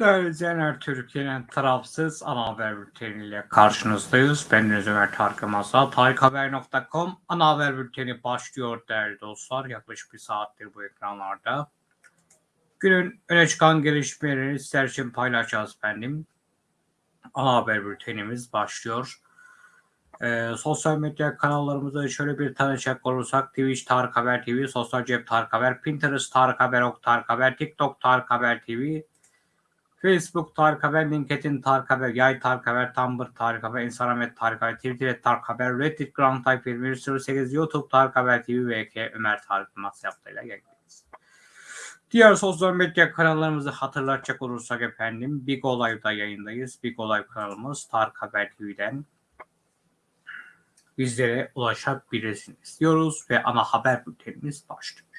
Değerli izleyenler, Türkiye'nin tarafsız ana haber bülteniyle karşınızdayız. Ben Ömer Tarık Masa. Tarikhaber.com ana haber bülteni başlıyor değerli dostlar. Yaklaşık bir saattir bu ekranlarda. Günün öne çıkan gelişmeleri sizler için paylaşacağız efendim. Ana haber bültenimiz başlıyor. Ee, sosyal medya kanallarımızda şöyle bir tanışacak olursak Twitch Tarık Haber TV, Sosyal Cep Tarık Haber, Pinterest Tarık Haber, Ok Tarık Haber, TikTok Tarık Haber TV, Facebook Tarık Haber, LinkedIn Tarık Haber, Yay Tarık Haber, Tumblr Tarık Haber, Instagram et Tarık Haber, Twitter Tarık Haber, Reddit Grand Type 2108, YouTube Tarık Haber TV ve K Ömer Tarık Mas yaptığıyla geleceğiz. Diğer sosyal medya kanallarımızı hatırlatacak olursak efendim Big Olay'da yayındayız. Big Olay kanalımız Tarık Haber TV'den bizlere ulaşabilirsiniz diyoruz ve ana haber bültenimiz başlıyor.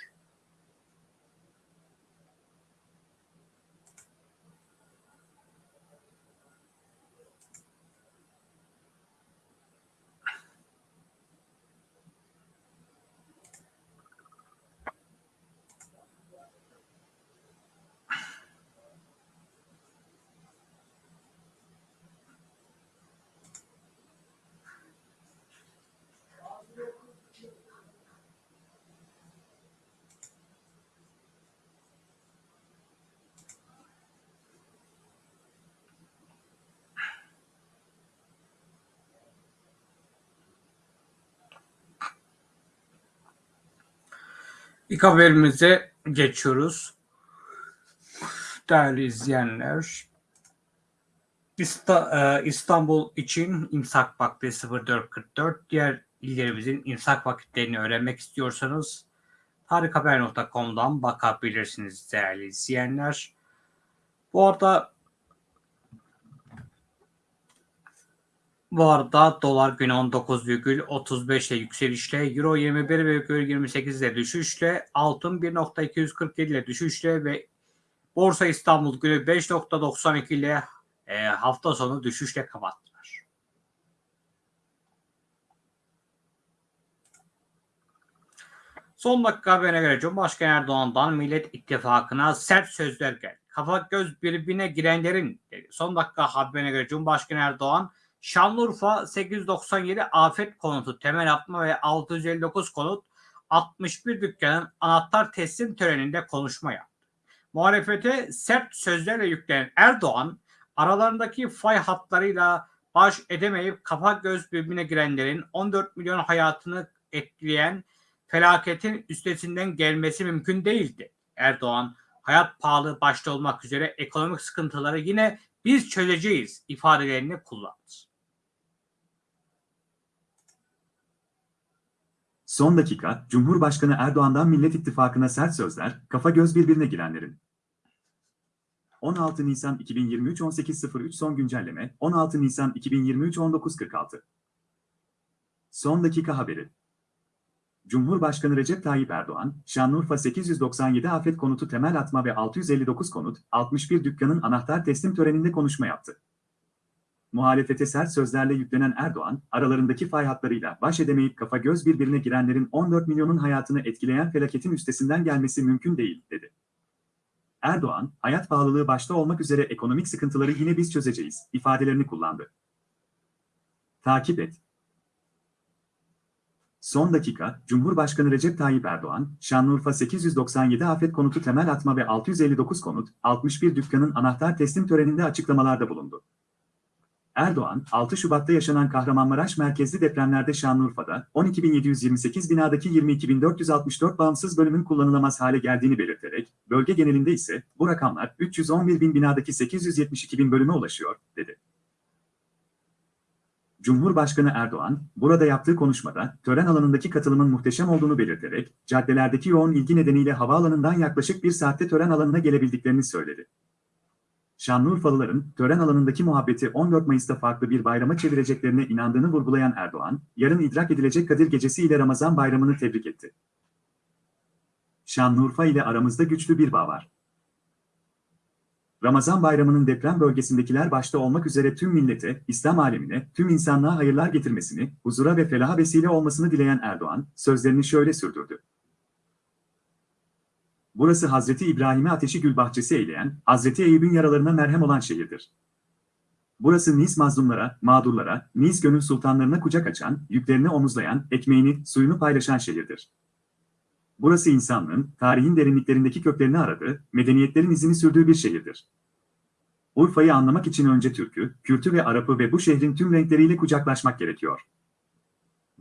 İlk haberimize geçiyoruz. Değerli izleyenler, e, İstanbul için imsak vakti 04.44. Diğer illerimizin imsak vakitlerini öğrenmek istiyorsanız tarikhaber.com'dan bakabilirsiniz değerli izleyenler. Bu arada Bu arada dolar günü 19,35 ile yükselişle, euro 21,28 ile düşüşle, altın 1.247 ile düşüşle ve Borsa İstanbul günü 5.92 ile e, hafta sonu düşüşle kapattılar. Son dakika haberine göre Cumhurbaşkanı Erdoğan'dan Millet İttifakı'na sert sözler geldi. Kafa göz birbirine girenlerin dedi. Son dakika haberine göre Cumhurbaşkanı Erdoğan Şanlıurfa 897 afet konutu temel atma ve 659 konut 61 dükkanın anahtar teslim töreninde konuşma yaptı. Muhalefete sert sözlerle yüklenen Erdoğan aralarındaki fay hatlarıyla baş edemeyip kafa göz birbirine girenlerin 14 milyon hayatını etkileyen felaketin üstesinden gelmesi mümkün değildi. Erdoğan hayat pahalı başta olmak üzere ekonomik sıkıntıları yine biz çözeceğiz ifadelerini kullandı. Son dakika, Cumhurbaşkanı Erdoğan'dan Millet İttifakı'na sert sözler, kafa göz birbirine girenlerin. 16 Nisan 2023 18.03 son güncelleme, 16 Nisan 2023 19.46. Son dakika haberi. Cumhurbaşkanı Recep Tayyip Erdoğan, Şanlıurfa 897 afet konutu temel atma ve 659 konut, 61 dükkanın anahtar teslim töreninde konuşma yaptı. Muhalefete sert sözlerle yüklenen Erdoğan, aralarındaki fay hatlarıyla baş edemeyip kafa göz birbirine girenlerin 14 milyonun hayatını etkileyen felaketin üstesinden gelmesi mümkün değil, dedi. Erdoğan, hayat pahalılığı başta olmak üzere ekonomik sıkıntıları yine biz çözeceğiz, ifadelerini kullandı. Takip et. Son dakika, Cumhurbaşkanı Recep Tayyip Erdoğan, Şanlıurfa 897 afet konutu temel atma ve 659 konut, 61 dükkanın anahtar teslim töreninde açıklamalarda bulundu. Erdoğan, 6 Şubat'ta yaşanan Kahramanmaraş merkezli depremlerde Şanlıurfa'da 12.728 binadaki 22.464 bağımsız bölümün kullanılamaz hale geldiğini belirterek, bölge genelinde ise bu rakamlar 311 bin binadaki 872 bin bölüme ulaşıyor, dedi. Cumhurbaşkanı Erdoğan, burada yaptığı konuşmada tören alanındaki katılımın muhteşem olduğunu belirterek, caddelerdeki yoğun ilgi nedeniyle havaalanından yaklaşık bir saatte tören alanına gelebildiklerini söyledi. Şanlıurfalıların tören alanındaki muhabbeti 14 Mayıs'ta farklı bir bayrama çevireceklerine inandığını vurgulayan Erdoğan, yarın idrak edilecek Kadir Gecesi ile Ramazan Bayramı'nı tebrik etti. Şanlıurfa ile aramızda güçlü bir bağ var. Ramazan bayramının deprem bölgesindekiler başta olmak üzere tüm millete, İslam alemine, tüm insanlığa hayırlar getirmesini, huzura ve felaha vesile olmasını dileyen Erdoğan, sözlerini şöyle sürdürdü. Burası Hazreti İbrahim'e ateşi gül bahçesi eyleyen, Hazreti Eyüp'ün yaralarına merhem olan şehirdir. Burası Nis mazlumlara, mağdurlara, Nis gönül sultanlarına kucak açan, yüklerini omuzlayan, ekmeğini, suyunu paylaşan şehirdir. Burası insanlığın, tarihin derinliklerindeki köklerini aradığı, medeniyetlerin izini sürdüğü bir şehirdir. Urfa'yı anlamak için önce Türk'ü, Kürt'ü ve Arap'ı ve bu şehrin tüm renkleriyle kucaklaşmak gerekiyor.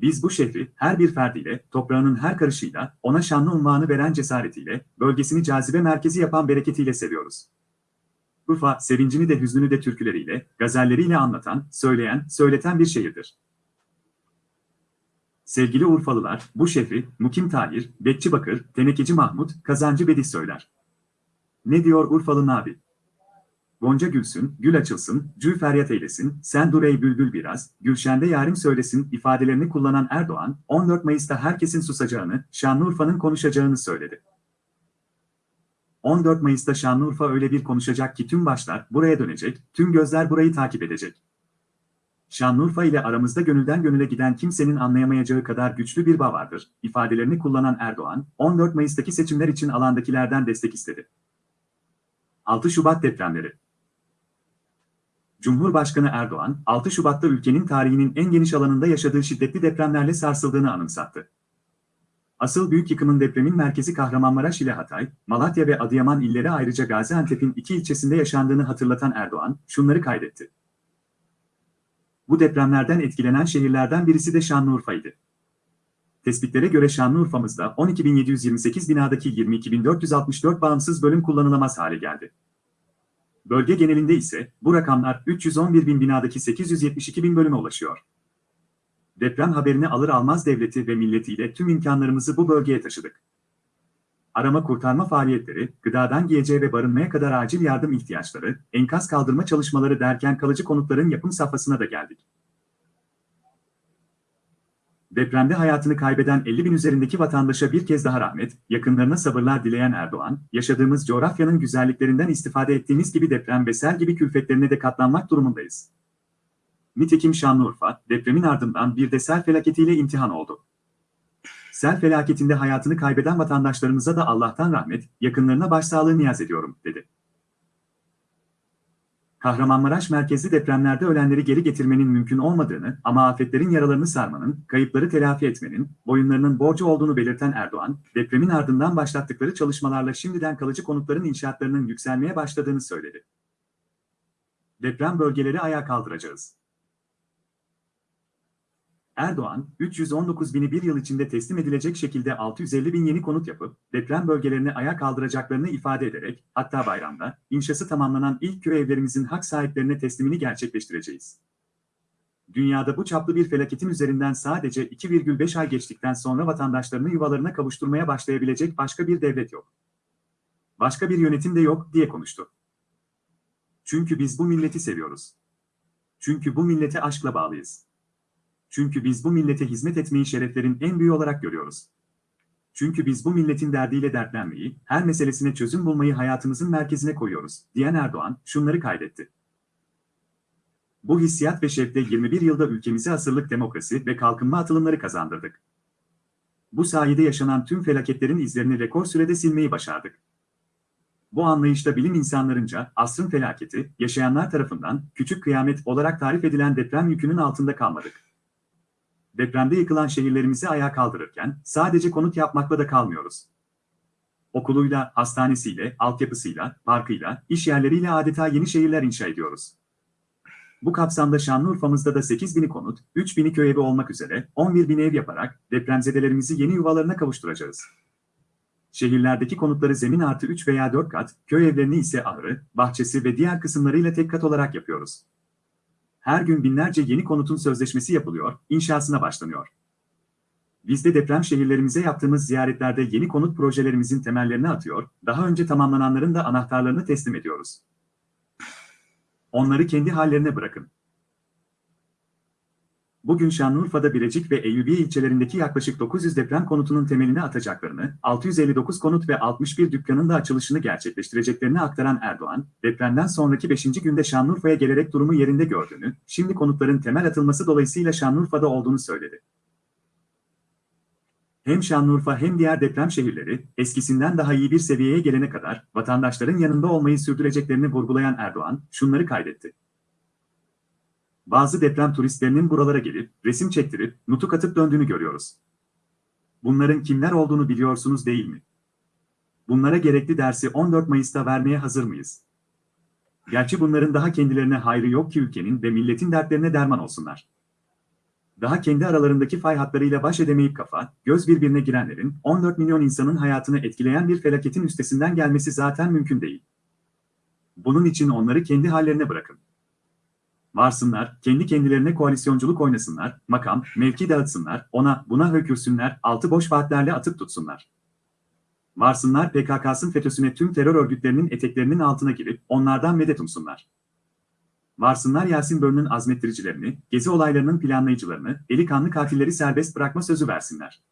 Biz bu şehri her bir ferdiyle, toprağının her karışıyla, ona şanlı unvanı veren cesaretiyle, bölgesini cazibe merkezi yapan bereketiyle seviyoruz. Urfa, sevincini de hüznünü de türküleriyle, gazelleriyle anlatan, söyleyen, söyleten bir şehirdir. Sevgili Urfalılar, bu şehri Mukim Tahir, Bekçi Bakır, Tenekeci Mahmut, Kazancı Bedih söyler. Ne diyor Urfalı Nabi? Gonca gülsün, gül açılsın, cül feryat eylesin, sen dur ey bülbül biraz, Gülşen'de yarim söylesin ifadelerini kullanan Erdoğan, 14 Mayıs'ta herkesin susacağını, Şanlıurfa'nın konuşacağını söyledi. 14 Mayıs'ta Şanlıurfa öyle bir konuşacak ki tüm başlar buraya dönecek, tüm gözler burayı takip edecek. Şanlıurfa ile aramızda gönülden gönüle giden kimsenin anlayamayacağı kadar güçlü bir bağ vardır, ifadelerini kullanan Erdoğan, 14 Mayıs'taki seçimler için alandakilerden destek istedi. 6 Şubat depremleri Cumhurbaşkanı Erdoğan, 6 Şubat'ta ülkenin tarihinin en geniş alanında yaşadığı şiddetli depremlerle sarsıldığını anımsattı. Asıl büyük yıkımın depremin merkezi Kahramanmaraş ile Hatay, Malatya ve Adıyaman illeri ayrıca Gaziantep'in iki ilçesinde yaşandığını hatırlatan Erdoğan, şunları kaydetti. Bu depremlerden etkilenen şehirlerden birisi de Şanlıurfa'ydı. Tespitlere göre Şanlıurfa'mızda 12.728 binadaki 22.464 bağımsız bölüm kullanılamaz hale geldi. Bölge genelinde ise bu rakamlar 311 bin binadaki 872 bin bölüme ulaşıyor. Deprem haberini alır almaz devleti ve milletiyle tüm imkanlarımızı bu bölgeye taşıdık. Arama kurtarma faaliyetleri, gıdadan giyeceğe ve barınmaya kadar acil yardım ihtiyaçları, enkaz kaldırma çalışmaları derken kalıcı konutların yapım safhasına da geldik. Depremde hayatını kaybeden 50 bin üzerindeki vatandaşa bir kez daha rahmet, yakınlarına sabırlar dileyen Erdoğan, yaşadığımız coğrafyanın güzelliklerinden istifade ettiğimiz gibi deprem ve sel gibi külfetlerine de katlanmak durumundayız. Nitekim Şanlıurfa, depremin ardından bir de sel felaketiyle imtihan oldu. Sel felaketinde hayatını kaybeden vatandaşlarımıza da Allah'tan rahmet, yakınlarına başsağlığı niyaz ediyorum, dedi. Kahramanmaraş merkezli depremlerde ölenleri geri getirmenin mümkün olmadığını ama afetlerin yaralarını sarmanın, kayıpları telafi etmenin, boyunlarının borcu olduğunu belirten Erdoğan, depremin ardından başlattıkları çalışmalarla şimdiden kalıcı konutların inşaatlarının yükselmeye başladığını söyledi. Deprem bölgeleri ayağa kaldıracağız. Erdoğan, 319 bini bir yıl içinde teslim edilecek şekilde 650 bin yeni konut yapıp, deprem bölgelerini ayağa kaldıracaklarını ifade ederek, hatta bayramda, inşası tamamlanan ilk köy evlerimizin hak sahiplerine teslimini gerçekleştireceğiz. Dünyada bu çaplı bir felaketin üzerinden sadece 2,5 ay geçtikten sonra vatandaşlarını yuvalarına kavuşturmaya başlayabilecek başka bir devlet yok. Başka bir yönetim de yok, diye konuştu. Çünkü biz bu milleti seviyoruz. Çünkü bu millete aşkla bağlıyız. Çünkü biz bu millete hizmet etmeyi şereflerin en büyüğü olarak görüyoruz. Çünkü biz bu milletin derdiyle dertlenmeyi, her meselesine çözüm bulmayı hayatımızın merkezine koyuyoruz, diyen Erdoğan şunları kaydetti. Bu hissiyat ve şevkle 21 yılda ülkemize asırlık demokrasi ve kalkınma atılımları kazandırdık. Bu sayede yaşanan tüm felaketlerin izlerini rekor sürede silmeyi başardık. Bu anlayışta bilim insanlarınca asrın felaketi, yaşayanlar tarafından küçük kıyamet olarak tarif edilen deprem yükünün altında kalmadık depremde yıkılan şehirlerimizi ayağa kaldırırken sadece konut yapmakla da kalmıyoruz. Okuluyla, hastanesiyle, altyapısıyla, parkıyla, iş yerleriyle adeta yeni şehirler inşa ediyoruz. Bu kapsamda Şanlıurfa'mızda da 8 bini konut, 3 bini köy evi olmak üzere 11 bin ev yaparak depremzedelerimizi yeni yuvalarına kavuşturacağız. Şehirlerdeki konutları zemin artı 3 veya 4 kat, köy evlerini ise ahırı, bahçesi ve diğer kısımlarıyla tek kat olarak yapıyoruz. Her gün binlerce yeni konutun sözleşmesi yapılıyor, inşasına başlanıyor. Biz de deprem şehirlerimize yaptığımız ziyaretlerde yeni konut projelerimizin temellerini atıyor, daha önce tamamlananların da anahtarlarını teslim ediyoruz. Onları kendi hallerine bırakın. Bugün Şanlıurfa'da Birecik ve Eyyubiye ilçelerindeki yaklaşık 900 deprem konutunun temelini atacaklarını, 659 konut ve 61 dükkanın da açılışını gerçekleştireceklerini aktaran Erdoğan, depremden sonraki 5. günde Şanlıurfa'ya gelerek durumu yerinde gördüğünü, şimdi konutların temel atılması dolayısıyla Şanlıurfa'da olduğunu söyledi. Hem Şanlıurfa hem diğer deprem şehirleri eskisinden daha iyi bir seviyeye gelene kadar vatandaşların yanında olmayı sürdüreceklerini vurgulayan Erdoğan şunları kaydetti. Bazı deprem turistlerinin buralara gelip resim çektirip nutuk atıp döndüğünü görüyoruz. Bunların kimler olduğunu biliyorsunuz değil mi? Bunlara gerekli dersi 14 Mayıs'ta vermeye hazır mıyız? Gerçi bunların daha kendilerine hayrı yok ki ülkenin ve milletin dertlerine derman olsunlar. Daha kendi aralarındaki fay hatlarıyla baş edemeyip kafa, göz birbirine girenlerin 14 milyon insanın hayatını etkileyen bir felaketin üstesinden gelmesi zaten mümkün değil. Bunun için onları kendi hallerine bırakın. Varsınlar, kendi kendilerine koalisyonculuk oynasınlar, makam, mevki dağıtsınlar, ona, buna hökürsünler, altı boş vaatlerle atıp tutsunlar. Varsınlar PKK'sın FETÖ'süne tüm terör örgütlerinin eteklerinin altına girip onlardan medet umsunlar. Varsınlar Yasin Börü'nün azmettiricilerini, gezi olaylarının planlayıcılarını, eli kanlı katilleri serbest bırakma sözü versinler.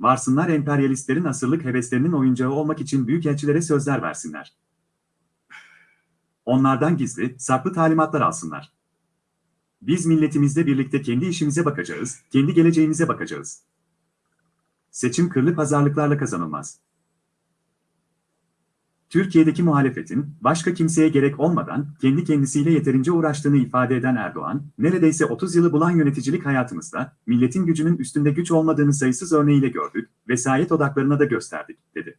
Varsınlar emperyalistlerin asırlık heveslerinin oyuncağı olmak için büyükelçilere sözler versinler. Onlardan gizli, saklı talimatlar alsınlar. Biz milletimizle birlikte kendi işimize bakacağız, kendi geleceğimize bakacağız. Seçim kırlı pazarlıklarla kazanılmaz. Türkiye'deki muhalefetin başka kimseye gerek olmadan kendi kendisiyle yeterince uğraştığını ifade eden Erdoğan, neredeyse 30 yılı bulan yöneticilik hayatımızda milletin gücünün üstünde güç olmadığını sayısız örneğiyle gördük, vesayet odaklarına da gösterdik, dedi.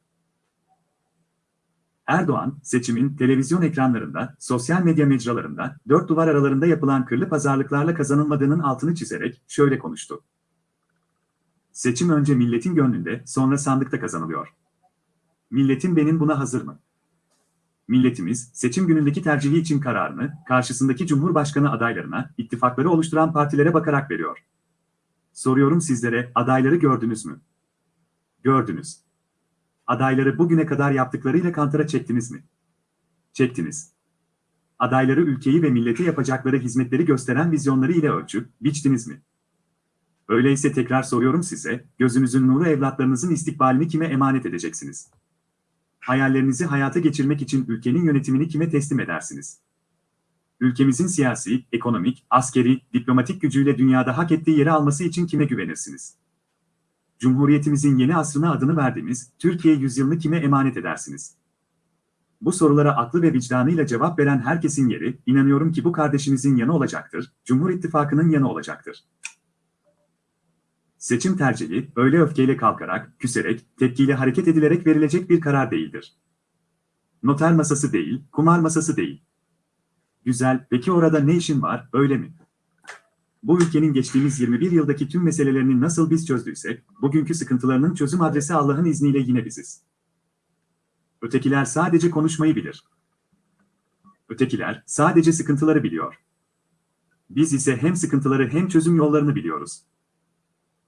Erdoğan, seçimin televizyon ekranlarında, sosyal medya mecralarında, dört duvar aralarında yapılan kırlı pazarlıklarla kazanılmadığının altını çizerek şöyle konuştu. Seçim önce milletin gönlünde, sonra sandıkta kazanılıyor. Milletin benim buna hazır mı? Milletimiz, seçim günündeki tercihi için kararını, karşısındaki Cumhurbaşkanı adaylarına, ittifakları oluşturan partilere bakarak veriyor. Soruyorum sizlere, adayları gördünüz mü? Gördünüz. Adayları bugüne kadar yaptıklarıyla kantara çektiniz mi? Çektiniz. Adayları ülkeyi ve millete yapacakları hizmetleri gösteren vizyonları ile ölçüp, biçtiniz mi? Öyleyse tekrar soruyorum size, gözünüzün nuru evlatlarınızın istikbalini kime emanet edeceksiniz? Hayallerinizi hayata geçirmek için ülkenin yönetimini kime teslim edersiniz? Ülkemizin siyasi, ekonomik, askeri, diplomatik gücüyle dünyada hak ettiği yeri alması için kime güvenirsiniz? Cumhuriyetimizin yeni asrına adını verdiğimiz Türkiye yüzyılını kime emanet edersiniz? Bu sorulara aklı ve vicdanıyla cevap veren herkesin yeri, inanıyorum ki bu kardeşimizin yanı olacaktır, Cumhur İttifakı'nın yanı olacaktır. Seçim tercihi, öyle öfkeyle kalkarak, küserek, tepkiyle hareket edilerek verilecek bir karar değildir. Noter masası değil, kumar masası değil. Güzel, peki orada ne işin var, öyle mi? Bu ülkenin geçtiğimiz 21 yıldaki tüm meselelerini nasıl biz çözdüysek, bugünkü sıkıntılarının çözüm adresi Allah'ın izniyle yine biziz. Ötekiler sadece konuşmayı bilir. Ötekiler sadece sıkıntıları biliyor. Biz ise hem sıkıntıları hem çözüm yollarını biliyoruz.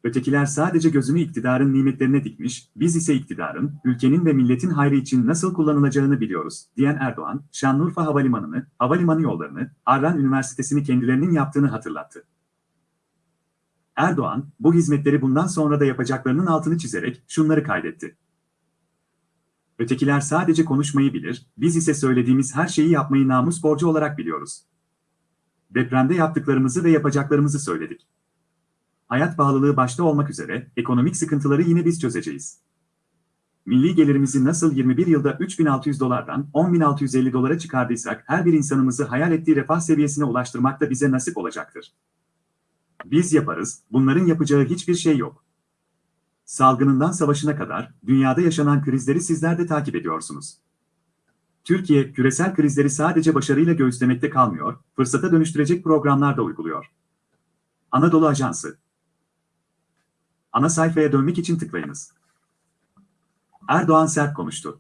Ötekiler sadece gözünü iktidarın nimetlerine dikmiş, biz ise iktidarın, ülkenin ve milletin hayrı için nasıl kullanılacağını biliyoruz, diyen Erdoğan, Şanlıurfa Havalimanı'nı, havalimanı yollarını, Arran Üniversitesi'ni kendilerinin yaptığını hatırlattı. Erdoğan, bu hizmetleri bundan sonra da yapacaklarının altını çizerek şunları kaydetti. Ötekiler sadece konuşmayı bilir, biz ise söylediğimiz her şeyi yapmayı namus borcu olarak biliyoruz. Depremde yaptıklarımızı ve yapacaklarımızı söyledik. Hayat pahalılığı başta olmak üzere ekonomik sıkıntıları yine biz çözeceğiz. Milli gelirimizi nasıl 21 yılda 3600 dolardan 10650 dolara çıkardıysak her bir insanımızı hayal ettiği refah seviyesine ulaştırmak da bize nasip olacaktır. Biz yaparız, bunların yapacağı hiçbir şey yok. Salgınından savaşına kadar dünyada yaşanan krizleri sizler de takip ediyorsunuz. Türkiye, küresel krizleri sadece başarıyla göğüslemekte kalmıyor, fırsata dönüştürecek programlar da uyguluyor. Anadolu Ajansı Ana sayfaya dönmek için tıklayınız. Erdoğan sert konuştu.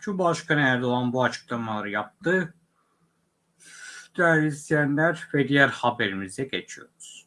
Cumhurbaşkanı Erdoğan bu açıklamaları yaptı. Değerli izleyenler ve diğer haberimize geçiyoruz.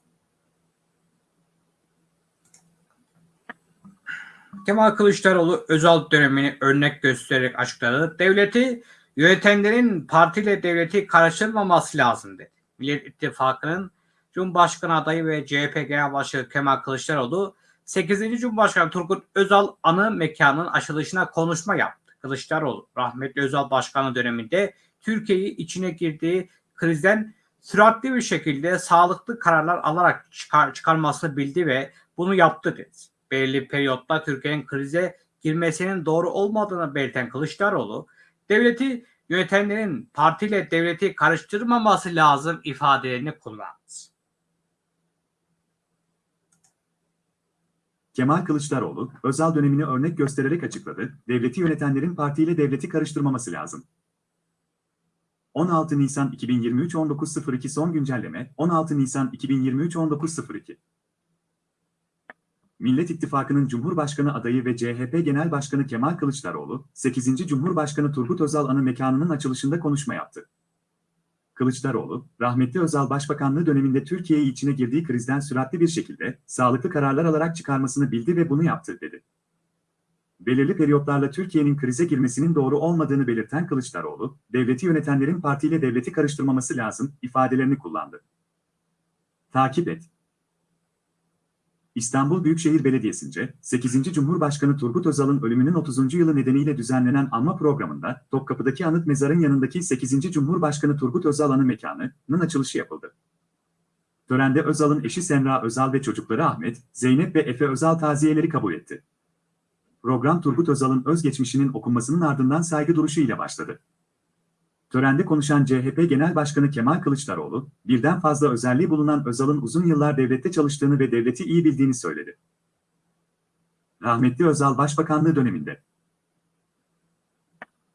Kemal Kılıçdaroğlu özel dönemini örnek göstererek açıkladı. Devleti yönetenlerin partiyle devleti karıştırmaması lazım dedi. Millet İttifakı'nın Cumhurbaşkanı adayı ve CHP Genel Başkanı Kemal Kılıçdaroğlu 8. Cumhurbaşkanı Turgut Özal anı mekanının açılışına konuşma yaptı. Kılıçdaroğlu rahmetli Özal Başkanı döneminde Türkiye'yi içine girdiği krizden süratli bir şekilde sağlıklı kararlar alarak çıkar, çıkarmasını bildi ve bunu yaptı dedi. Belirli periyotta Türkiye'nin krize girmesinin doğru olmadığını belirten Kılıçdaroğlu, devleti yönetenlerin partiyle devleti karıştırmaması lazım ifadelerini kullandı. Kemal Kılıçdaroğlu, Özal dönemini örnek göstererek açıkladı, devleti yönetenlerin partiyle devleti karıştırmaması lazım. 16 Nisan 2023 19.02 son güncelleme 16 Nisan 2023 19.02 Millet İttifakı'nın Cumhurbaşkanı adayı ve CHP Genel Başkanı Kemal Kılıçdaroğlu, 8. Cumhurbaşkanı Turgut Özal anı mekanının açılışında konuşma yaptı. Kılıçdaroğlu, rahmetli Özal Başbakanlığı döneminde Türkiye'yi içine girdiği krizden süratli bir şekilde sağlıklı kararlar alarak çıkarmasını bildi ve bunu yaptı, dedi. Belirli periyotlarla Türkiye'nin krize girmesinin doğru olmadığını belirten Kılıçdaroğlu, devleti yönetenlerin partiyle devleti karıştırmaması lazım ifadelerini kullandı. Takip et. İstanbul Büyükşehir Belediyesi'nce 8. Cumhurbaşkanı Turgut Özal'ın ölümünün 30. yılı nedeniyle düzenlenen anma programında Topkapı'daki anıt mezarın yanındaki 8. Cumhurbaşkanı Turgut Özal anı mekanının açılışı yapıldı. Törende Özal'ın eşi Semra Özal ve çocukları Ahmet, Zeynep ve Efe Özal taziyeleri kabul etti. Program Turgut Özal'ın özgeçmişinin okunmasının ardından saygı duruşu ile başladı. Törende konuşan CHP Genel Başkanı Kemal Kılıçdaroğlu, birden fazla özelliği bulunan Özal'ın uzun yıllar devlette çalıştığını ve devleti iyi bildiğini söyledi. Rahmetli Özal Başbakanlığı döneminde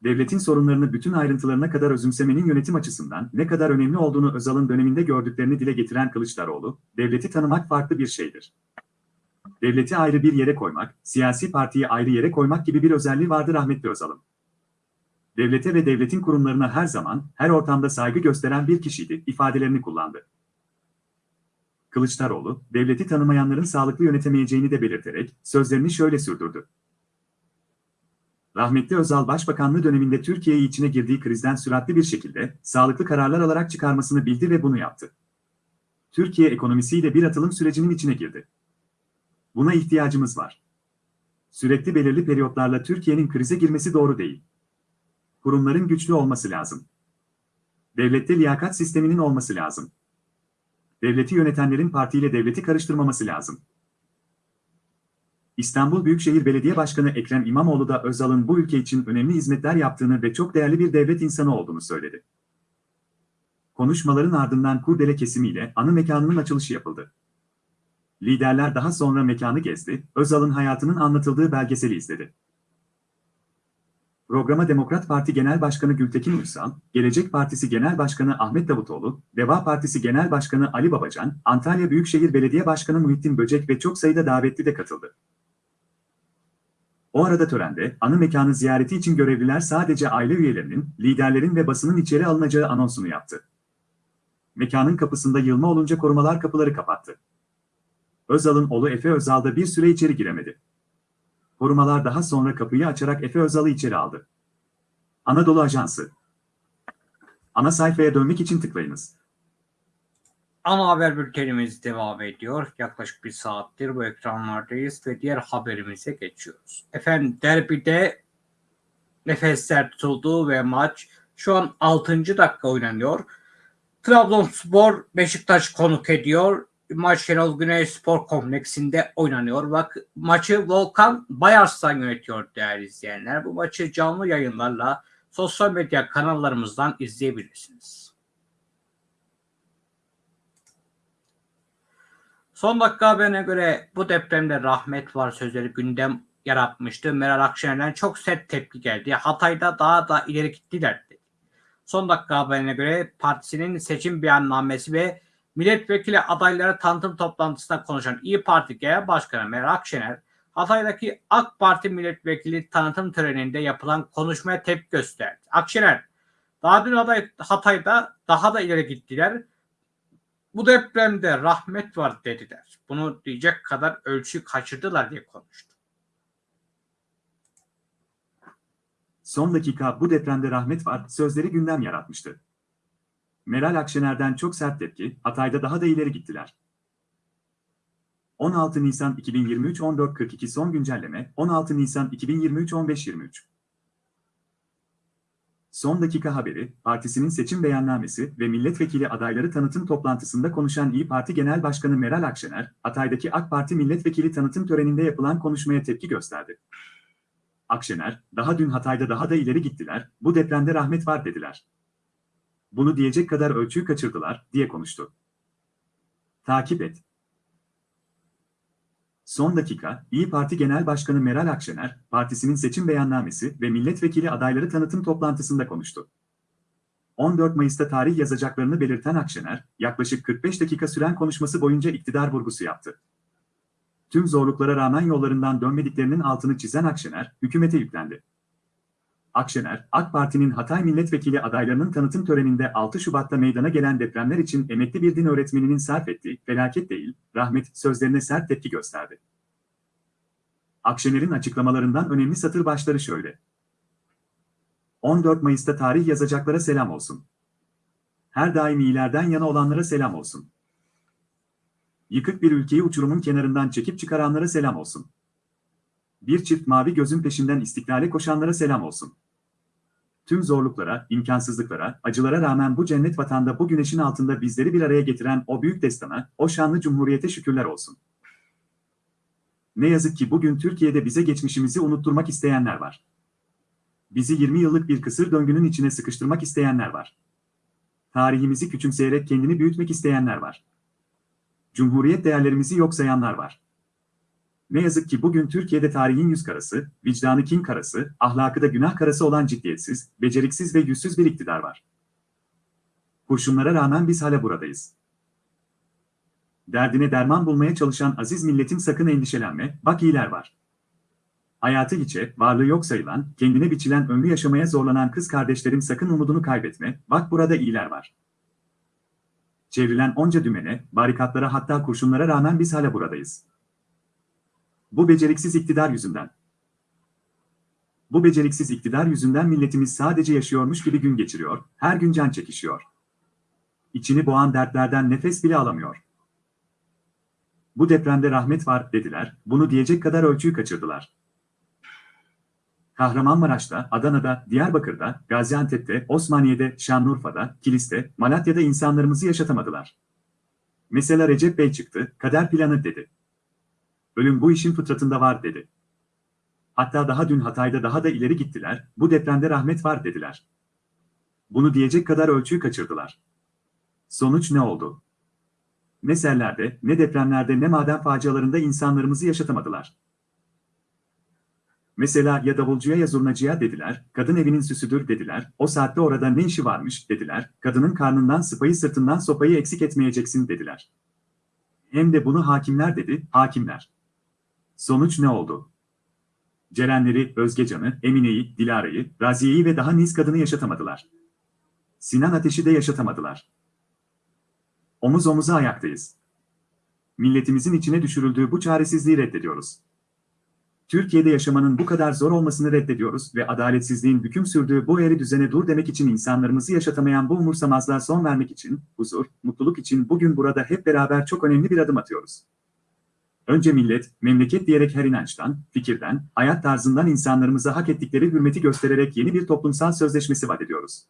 devletin sorunlarını bütün ayrıntılarına kadar özümsemenin yönetim açısından ne kadar önemli olduğunu Özal'ın döneminde gördüklerini dile getiren Kılıçdaroğlu, devleti tanımak farklı bir şeydir. Devleti ayrı bir yere koymak, siyasi partiyi ayrı yere koymak gibi bir özelliği vardı rahmetli Özal'ın devlete ve devletin kurumlarına her zaman, her ortamda saygı gösteren bir kişiydi, ifadelerini kullandı. Kılıçdaroğlu, devleti tanımayanların sağlıklı yönetemeyeceğini de belirterek, sözlerini şöyle sürdürdü. Rahmetli Özal Başbakanlığı döneminde Türkiye'yi içine girdiği krizden süratli bir şekilde, sağlıklı kararlar alarak çıkarmasını bildi ve bunu yaptı. Türkiye ekonomisiyle bir atılım sürecinin içine girdi. Buna ihtiyacımız var. Sürekli belirli periyotlarla Türkiye'nin krize girmesi doğru değil kurumların güçlü olması lazım. Devlette liyakat sisteminin olması lazım. Devleti yönetenlerin partiyle devleti karıştırmaması lazım. İstanbul Büyükşehir Belediye Başkanı Ekrem İmamoğlu da Özal'ın bu ülke için önemli hizmetler yaptığını ve çok değerli bir devlet insanı olduğunu söyledi. Konuşmaların ardından kurdele kesimiyle anı mekanının açılışı yapıldı. Liderler daha sonra mekanı gezdi, Özal'ın hayatının anlatıldığı belgeseli izledi. Programa Demokrat Parti Genel Başkanı Gültekin Uysal, Gelecek Partisi Genel Başkanı Ahmet Davutoğlu, Deva Partisi Genel Başkanı Ali Babacan, Antalya Büyükşehir Belediye Başkanı Muhittin Böcek ve çok sayıda davetli de katıldı. O arada törende, anı mekanı ziyareti için görevliler sadece aile üyelerinin, liderlerin ve basının içeri alınacağı anonsunu yaptı. Mekanın kapısında yılma olunca korumalar kapıları kapattı. Özal'ın oğlu Efe Özal da bir süre içeri giremedi. Korumalar daha sonra kapıyı açarak Efe Özal'ı içeri aldı. Anadolu Ajansı Ana sayfaya dönmek için tıklayınız. Ana haber bültenimiz devam ediyor. Yaklaşık bir saattir bu ekranlardayız ve diğer haberimize geçiyoruz. Efendim derbide nefesler tutuldu ve maç şu an 6. dakika oynanıyor. Trabzonspor Beşiktaş konuk ediyor maç Şenol Güneş Spor Kompleksinde oynanıyor. Bak maçı Volkan Bayarslan yönetiyor değerli izleyenler. Bu maçı canlı yayınlarla sosyal medya kanallarımızdan izleyebilirsiniz. Son dakika haberine göre bu depremde rahmet var sözleri gündem yaratmıştı. Meral Akşener'den çok sert tepki geldi. Hatay'da daha da ileri gittiler. Son dakika haberine göre partisinin seçim beyannamesi ve milletvekili adayları tanıtım toplantısında konuşan İyi Parti Genel Başkanı Meral Akşener, Hatay'daki AK Parti milletvekili tanıtım töreninde yapılan konuşmaya tepki gösterdi. Akşener, daha dün aday Hatay'da daha da ileri gittiler. Bu depremde rahmet var dediler. Bunu diyecek kadar ölçü kaçırdılar diye konuştu. Son dakika bu depremde rahmet var sözleri gündem yaratmıştı. Meral Akşener'den çok sert tepki, Hatay'da daha da ileri gittiler. 16 Nisan 2023 14.42 son güncelleme 16 Nisan 2023 15.23 Son dakika haberi, partisinin seçim beyannamesi ve milletvekili adayları tanıtım toplantısında konuşan İyi Parti Genel Başkanı Meral Akşener, Hatay'daki AK Parti milletvekili tanıtım töreninde yapılan konuşmaya tepki gösterdi. Akşener, daha dün Hatay'da daha da ileri gittiler, bu depremde rahmet var dediler. Bunu diyecek kadar ölçüyü kaçırdılar, diye konuştu. Takip et. Son dakika, İyi Parti Genel Başkanı Meral Akşener, partisinin seçim beyannamesi ve milletvekili adayları tanıtım toplantısında konuştu. 14 Mayıs'ta tarih yazacaklarını belirten Akşener, yaklaşık 45 dakika süren konuşması boyunca iktidar vurgusu yaptı. Tüm zorluklara rağmen yollarından dönmediklerinin altını çizen Akşener, hükümete yüklendi. Akşener, AK Parti'nin Hatay milletvekili adaylarının tanıtım töreninde 6 Şubat'ta meydana gelen depremler için emekli bir din öğretmeninin sarf ettiği felaket değil, rahmet sözlerine sert tepki gösterdi. Akşener'in açıklamalarından önemli satır başları şöyle. 14 Mayıs'ta tarih yazacaklara selam olsun. Her daim iyilerden yana olanlara selam olsun. Yıkık bir ülkeyi uçurumun kenarından çekip çıkaranlara selam olsun. Bir çift mavi gözün peşinden istiklale koşanlara selam olsun. Tüm zorluklara, imkansızlıklara, acılara rağmen bu cennet vatanda bu güneşin altında bizleri bir araya getiren o büyük destana, o şanlı cumhuriyete şükürler olsun. Ne yazık ki bugün Türkiye'de bize geçmişimizi unutturmak isteyenler var. Bizi 20 yıllık bir kısır döngünün içine sıkıştırmak isteyenler var. Tarihimizi küçümseyerek kendini büyütmek isteyenler var. Cumhuriyet değerlerimizi yok sayanlar var. Ne yazık ki bugün Türkiye'de tarihin yüz karası, vicdanı kin karası, ahlakı da günah karası olan ciddiyetsiz, beceriksiz ve yüzsüz bir iktidar var. Kurşunlara rağmen biz hala buradayız. Derdine derman bulmaya çalışan aziz milletim sakın endişelenme, bak iyiler var. Hayatı hiçe, varlığı yok sayılan, kendine biçilen ömrü yaşamaya zorlanan kız kardeşlerim sakın umudunu kaybetme, bak burada iyiler var. Çevrilen onca dümene, barikatlara hatta kurşunlara rağmen biz hala buradayız. Bu beceriksiz iktidar yüzünden. Bu beceriksiz iktidar yüzünden milletimiz sadece yaşıyormuş gibi gün geçiriyor, her gün can çekişiyor. İçini boğan dertlerden nefes bile alamıyor. Bu depremde rahmet var dediler, bunu diyecek kadar ölçüyü kaçırdılar. Kahramanmaraş'ta, Adana'da, Diyarbakır'da, Gaziantep'te, Osmaniye'de, Şanlıurfa'da, Kilis'te, Malatya'da insanlarımızı yaşatamadılar. Mesela Recep Bey çıktı, kader planı dedi. Ölüm bu işin fıtratında var dedi. Hatta daha dün Hatay'da daha da ileri gittiler, bu depremde rahmet var dediler. Bunu diyecek kadar ölçüyü kaçırdılar. Sonuç ne oldu? Ne sellerde, ne depremlerde ne maden facialarında insanlarımızı yaşatamadılar. Mesela ya davulcuya ya zurnacıya dediler, kadın evinin süsüdür dediler, o saatte orada ne işi varmış dediler, kadının karnından sıpayı sırtından sopayı eksik etmeyeceksin dediler. Hem de bunu hakimler dedi, hakimler. Sonuç ne oldu? Cerenleri, Özgecan'ı, Emine'yi, Dilara'yı, Raziye'yi ve daha niz kadını yaşatamadılar. Sinan Ateş'i de yaşatamadılar. Omuz omuza ayaktayız. Milletimizin içine düşürüldüğü bu çaresizliği reddediyoruz. Türkiye'de yaşamanın bu kadar zor olmasını reddediyoruz ve adaletsizliğin hüküm sürdüğü bu eğri düzene dur demek için insanlarımızı yaşatamayan bu umursamazlığa son vermek için, huzur, mutluluk için bugün burada hep beraber çok önemli bir adım atıyoruz. Önce millet, memleket diyerek her inançtan, fikirden, hayat tarzından insanlarımıza hak ettikleri hürmeti göstererek yeni bir toplumsal sözleşmesi vaat ediyoruz.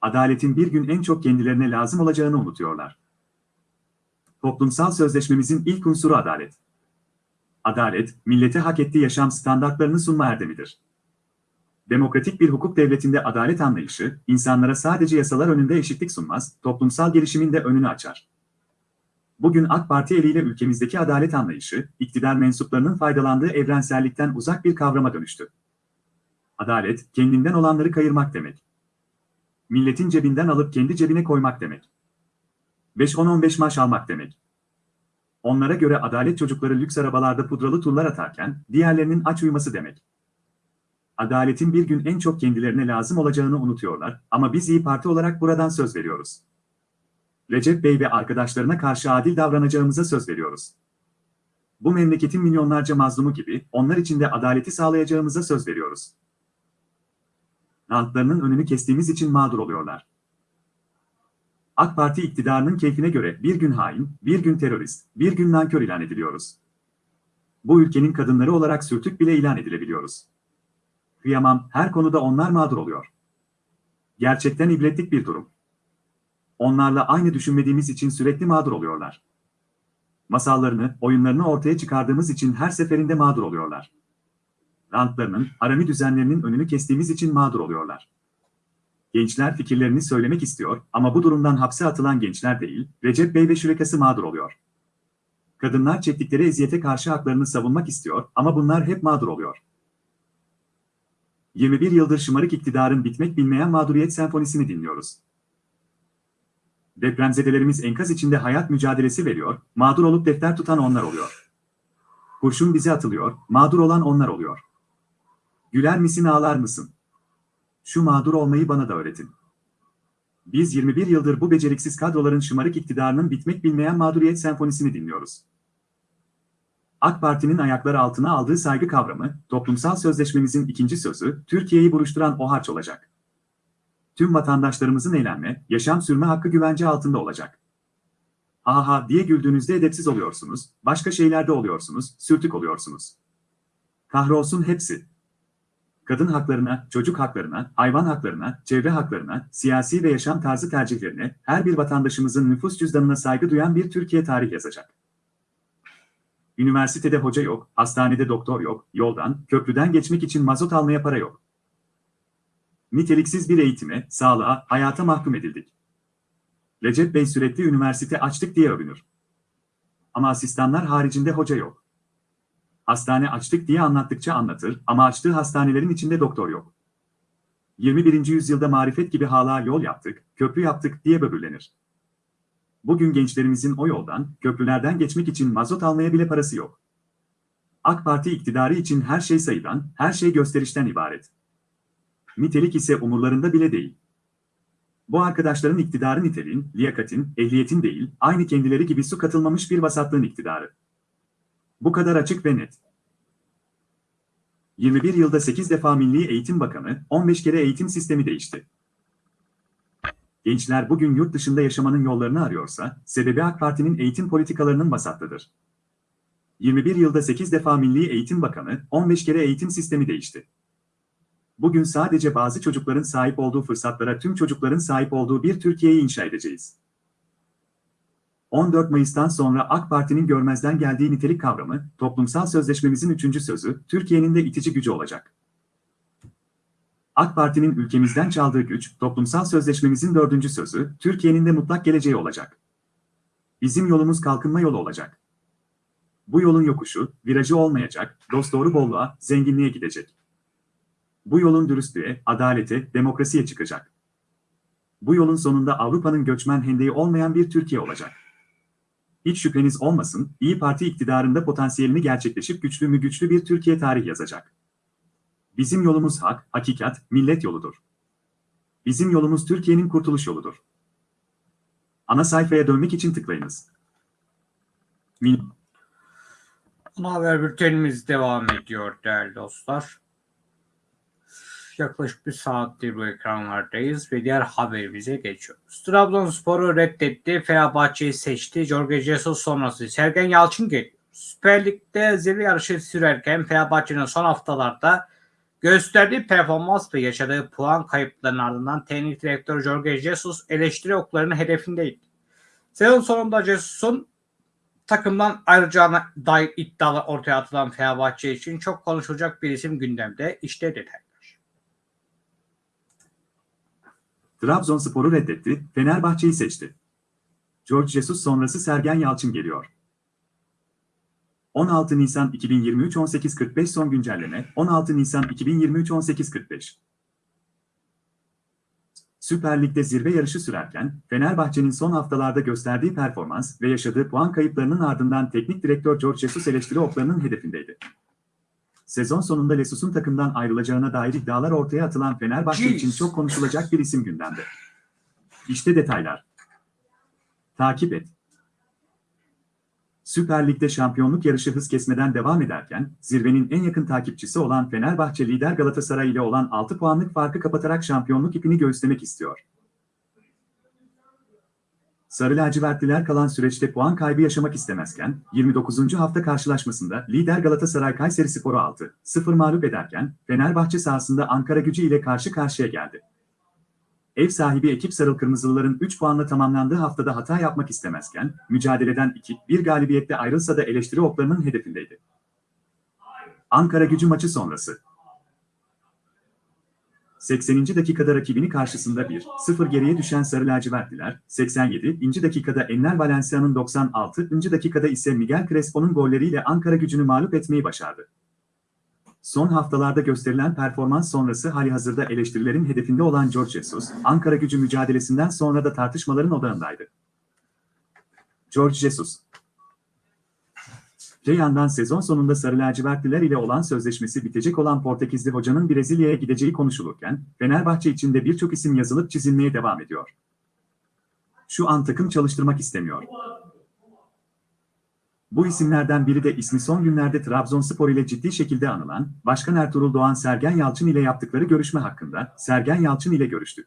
Adaletin bir gün en çok kendilerine lazım olacağını unutuyorlar. Toplumsal sözleşmemizin ilk unsuru adalet. Adalet, millete hak ettiği yaşam standartlarını sunma erdemidir. Demokratik bir hukuk devletinde adalet anlayışı, insanlara sadece yasalar önünde eşitlik sunmaz, toplumsal gelişimin de önünü açar. Bugün AK Parti eliyle ülkemizdeki adalet anlayışı, iktidar mensuplarının faydalandığı evrensellikten uzak bir kavrama dönüştü. Adalet, kendinden olanları kayırmak demek. Milletin cebinden alıp kendi cebine koymak demek. 5-10-15 maaş almak demek. Onlara göre adalet çocukları lüks arabalarda pudralı turlar atarken, diğerlerinin aç uyuması demek. Adaletin bir gün en çok kendilerine lazım olacağını unutuyorlar ama biz İyi Parti olarak buradan söz veriyoruz. Recep Bey ve arkadaşlarına karşı adil davranacağımıza söz veriyoruz. Bu memleketin milyonlarca mazlumu gibi onlar için de adaleti sağlayacağımıza söz veriyoruz. Rantlarının önünü kestiğimiz için mağdur oluyorlar. AK Parti iktidarının keyfine göre bir gün hain, bir gün terörist, bir gün nankör ilan ediliyoruz. Bu ülkenin kadınları olarak sürtük bile ilan edilebiliyoruz. Kıyamam, her konuda onlar mağdur oluyor. Gerçekten ibretlik bir durum. Onlarla aynı düşünmediğimiz için sürekli mağdur oluyorlar. Masallarını, oyunlarını ortaya çıkardığımız için her seferinde mağdur oluyorlar. Rantlarının, harami düzenlerinin önünü kestiğimiz için mağdur oluyorlar. Gençler fikirlerini söylemek istiyor ama bu durumdan hapse atılan gençler değil, Recep Bey ve şürekası mağdur oluyor. Kadınlar çektikleri eziyete karşı haklarını savunmak istiyor ama bunlar hep mağdur oluyor. 21 yıldır şımarık iktidarın bitmek bilmeyen mağduriyet senfonisini dinliyoruz. Depremzedelerimiz enkaz içinde hayat mücadelesi veriyor, mağdur olup defter tutan onlar oluyor. Kurşun bize atılıyor, mağdur olan onlar oluyor. Güler misin ağlar mısın? Şu mağdur olmayı bana da öğretin. Biz 21 yıldır bu beceriksiz kadroların şımarık iktidarının bitmek bilmeyen mağduriyet senfonisini dinliyoruz. AK Parti'nin ayakları altına aldığı saygı kavramı, toplumsal sözleşmemizin ikinci sözü, Türkiye'yi buruşturan o harç olacak. Tüm vatandaşlarımızın eğlenme, yaşam sürme hakkı güvence altında olacak. Aha diye güldüğünüzde edepsiz oluyorsunuz, başka şeylerde oluyorsunuz, sürtük oluyorsunuz. Kahrolsun hepsi. Kadın haklarına, çocuk haklarına, hayvan haklarına, çevre haklarına, siyasi ve yaşam tarzı tercihlerine, her bir vatandaşımızın nüfus cüzdanına saygı duyan bir Türkiye tarih yazacak. Üniversitede hoca yok, hastanede doktor yok, yoldan, köprüden geçmek için mazot almaya para yok. Niteliksiz bir eğitime, sağlığa, hayata mahkum edildik. Recep Bey sürekli üniversite açtık diye övünür. Ama asistanlar haricinde hoca yok. Hastane açtık diye anlattıkça anlatır ama açtığı hastanelerin içinde doktor yok. 21. yüzyılda marifet gibi hala yol yaptık, köprü yaptık diye böbürlenir. Bugün gençlerimizin o yoldan, köprülerden geçmek için mazot almaya bile parası yok. AK Parti iktidarı için her şey sayıdan, her şey gösterişten ibaret. Nitelik ise umurlarında bile değil. Bu arkadaşların iktidarı niteliğin, liyakatin, ehliyetin değil, aynı kendileri gibi su katılmamış bir vasatlığın iktidarı. Bu kadar açık ve net. 21 yılda 8 defa Milli Eğitim Bakanı, 15 kere eğitim sistemi değişti. Gençler bugün yurt dışında yaşamanın yollarını arıyorsa, sebebi AK Parti'nin eğitim politikalarının vasatlıdır. 21 yılda 8 defa Milli Eğitim Bakanı, 15 kere eğitim sistemi değişti. Bugün sadece bazı çocukların sahip olduğu fırsatlara tüm çocukların sahip olduğu bir Türkiye'yi inşa edeceğiz. 14 Mayıs'tan sonra AK Parti'nin görmezden geldiği nitelik kavramı, toplumsal sözleşmemizin üçüncü sözü, Türkiye'nin de itici gücü olacak. AK Parti'nin ülkemizden çaldığı güç, toplumsal sözleşmemizin dördüncü sözü, Türkiye'nin de mutlak geleceği olacak. Bizim yolumuz kalkınma yolu olacak. Bu yolun yokuşu, virajı olmayacak, dosdoğru bolluğa, zenginliğe gidecek. Bu yolun dürüstlüğe, adalete, demokrasiye çıkacak. Bu yolun sonunda Avrupa'nın göçmen hendeği olmayan bir Türkiye olacak. Hiç şüpheniz olmasın, İyi Parti iktidarında potansiyelini gerçekleşip güçlü mü güçlü bir Türkiye tarih yazacak. Bizim yolumuz hak, hakikat, millet yoludur. Bizim yolumuz Türkiye'nin kurtuluş yoludur. Ana sayfaya dönmek için tıklayınız. Mil Ana haber bültenimiz devam ediyor değerli dostlar. Yaklaşık bir saattir bu ekranlardayız ve diğer haberimize geçiyoruz. Trabzonspor'u reddetti, Fenerbahçe'yi seçti. Jorge Jesus sonrası Sergen Yalçın geliyor. Süper Lig'de zirve yarışı sürerken Fenerbahçe'nin son haftalarda gösterdiği performans ve yaşadığı puan kayıplarının ardından teknik direktör Jorge Jesus eleştiri oklarının hedefindeydi. Sezon sonunda Jesus'un takımdan ayrılacağına dair iddialar ortaya atılan Fenerbahçe için çok konuşulacak bir isim gündemde. İşte detaylar. Trabzonspor'u reddetti, Fenerbahçe'yi seçti. George Jesus sonrası Sergen Yalçın geliyor. 16 Nisan 2023 18.45 son güncelleme 16 Nisan 2023 18.45 Süper Lig'de zirve yarışı sürerken Fenerbahçe'nin son haftalarda gösterdiği performans ve yaşadığı puan kayıplarının ardından teknik direktör George Jesus eleştiri oklarının hedefindeydi. Sezon sonunda Lesus'un takımdan ayrılacağına dair iddialar ortaya atılan Fenerbahçe Jeez. için çok konuşulacak bir isim gündemde. İşte detaylar. Takip et. Süper Lig'de şampiyonluk yarışı hız kesmeden devam ederken, zirvenin en yakın takipçisi olan Fenerbahçe lider Galatasaray ile olan 6 puanlık farkı kapatarak şampiyonluk ipini göğüslemek istiyor. Sarı lacivertliler kalan süreçte puan kaybı yaşamak istemezken, 29. hafta karşılaşmasında lider Galatasaray Kayseri Sporu 6-0 mağlup ederken, Fenerbahçe sahasında Ankara gücü ile karşı karşıya geldi. Ev sahibi ekip Sarıl Kırmızılıların 3 puanla tamamlandığı haftada hata yapmak istemezken, mücadeleden 2-1 galibiyette ayrılsa da eleştiri oklarının hedefindeydi. Ankara gücü maçı sonrası 80. dakikada rakibini karşısında 1-0 geriye düşen Sarı lacivertliler, 87. dakikada Enner Valencia'nın 96. dakikada ise Miguel Crespo'nun golleriyle Ankara gücünü mağlup etmeyi başardı. Son haftalarda gösterilen performans sonrası hali hazırda eleştirilerin hedefinde olan George Jesus, Ankara gücü mücadelesinden sonra da tartışmaların odağındaydı. George Jesus Öte yandan sezon sonunda Sarı lacivertliler ile olan sözleşmesi bitecek olan Portekizli hocanın Brezilya'ya gideceği konuşulurken, Fenerbahçe için de birçok isim yazılıp çizilmeye devam ediyor. Şu an takım çalıştırmak istemiyor. Bu isimlerden biri de ismi son günlerde Trabzonspor ile ciddi şekilde anılan, Başkan Ertuğrul Doğan Sergen Yalçın ile yaptıkları görüşme hakkında, Sergen Yalçın ile görüştük.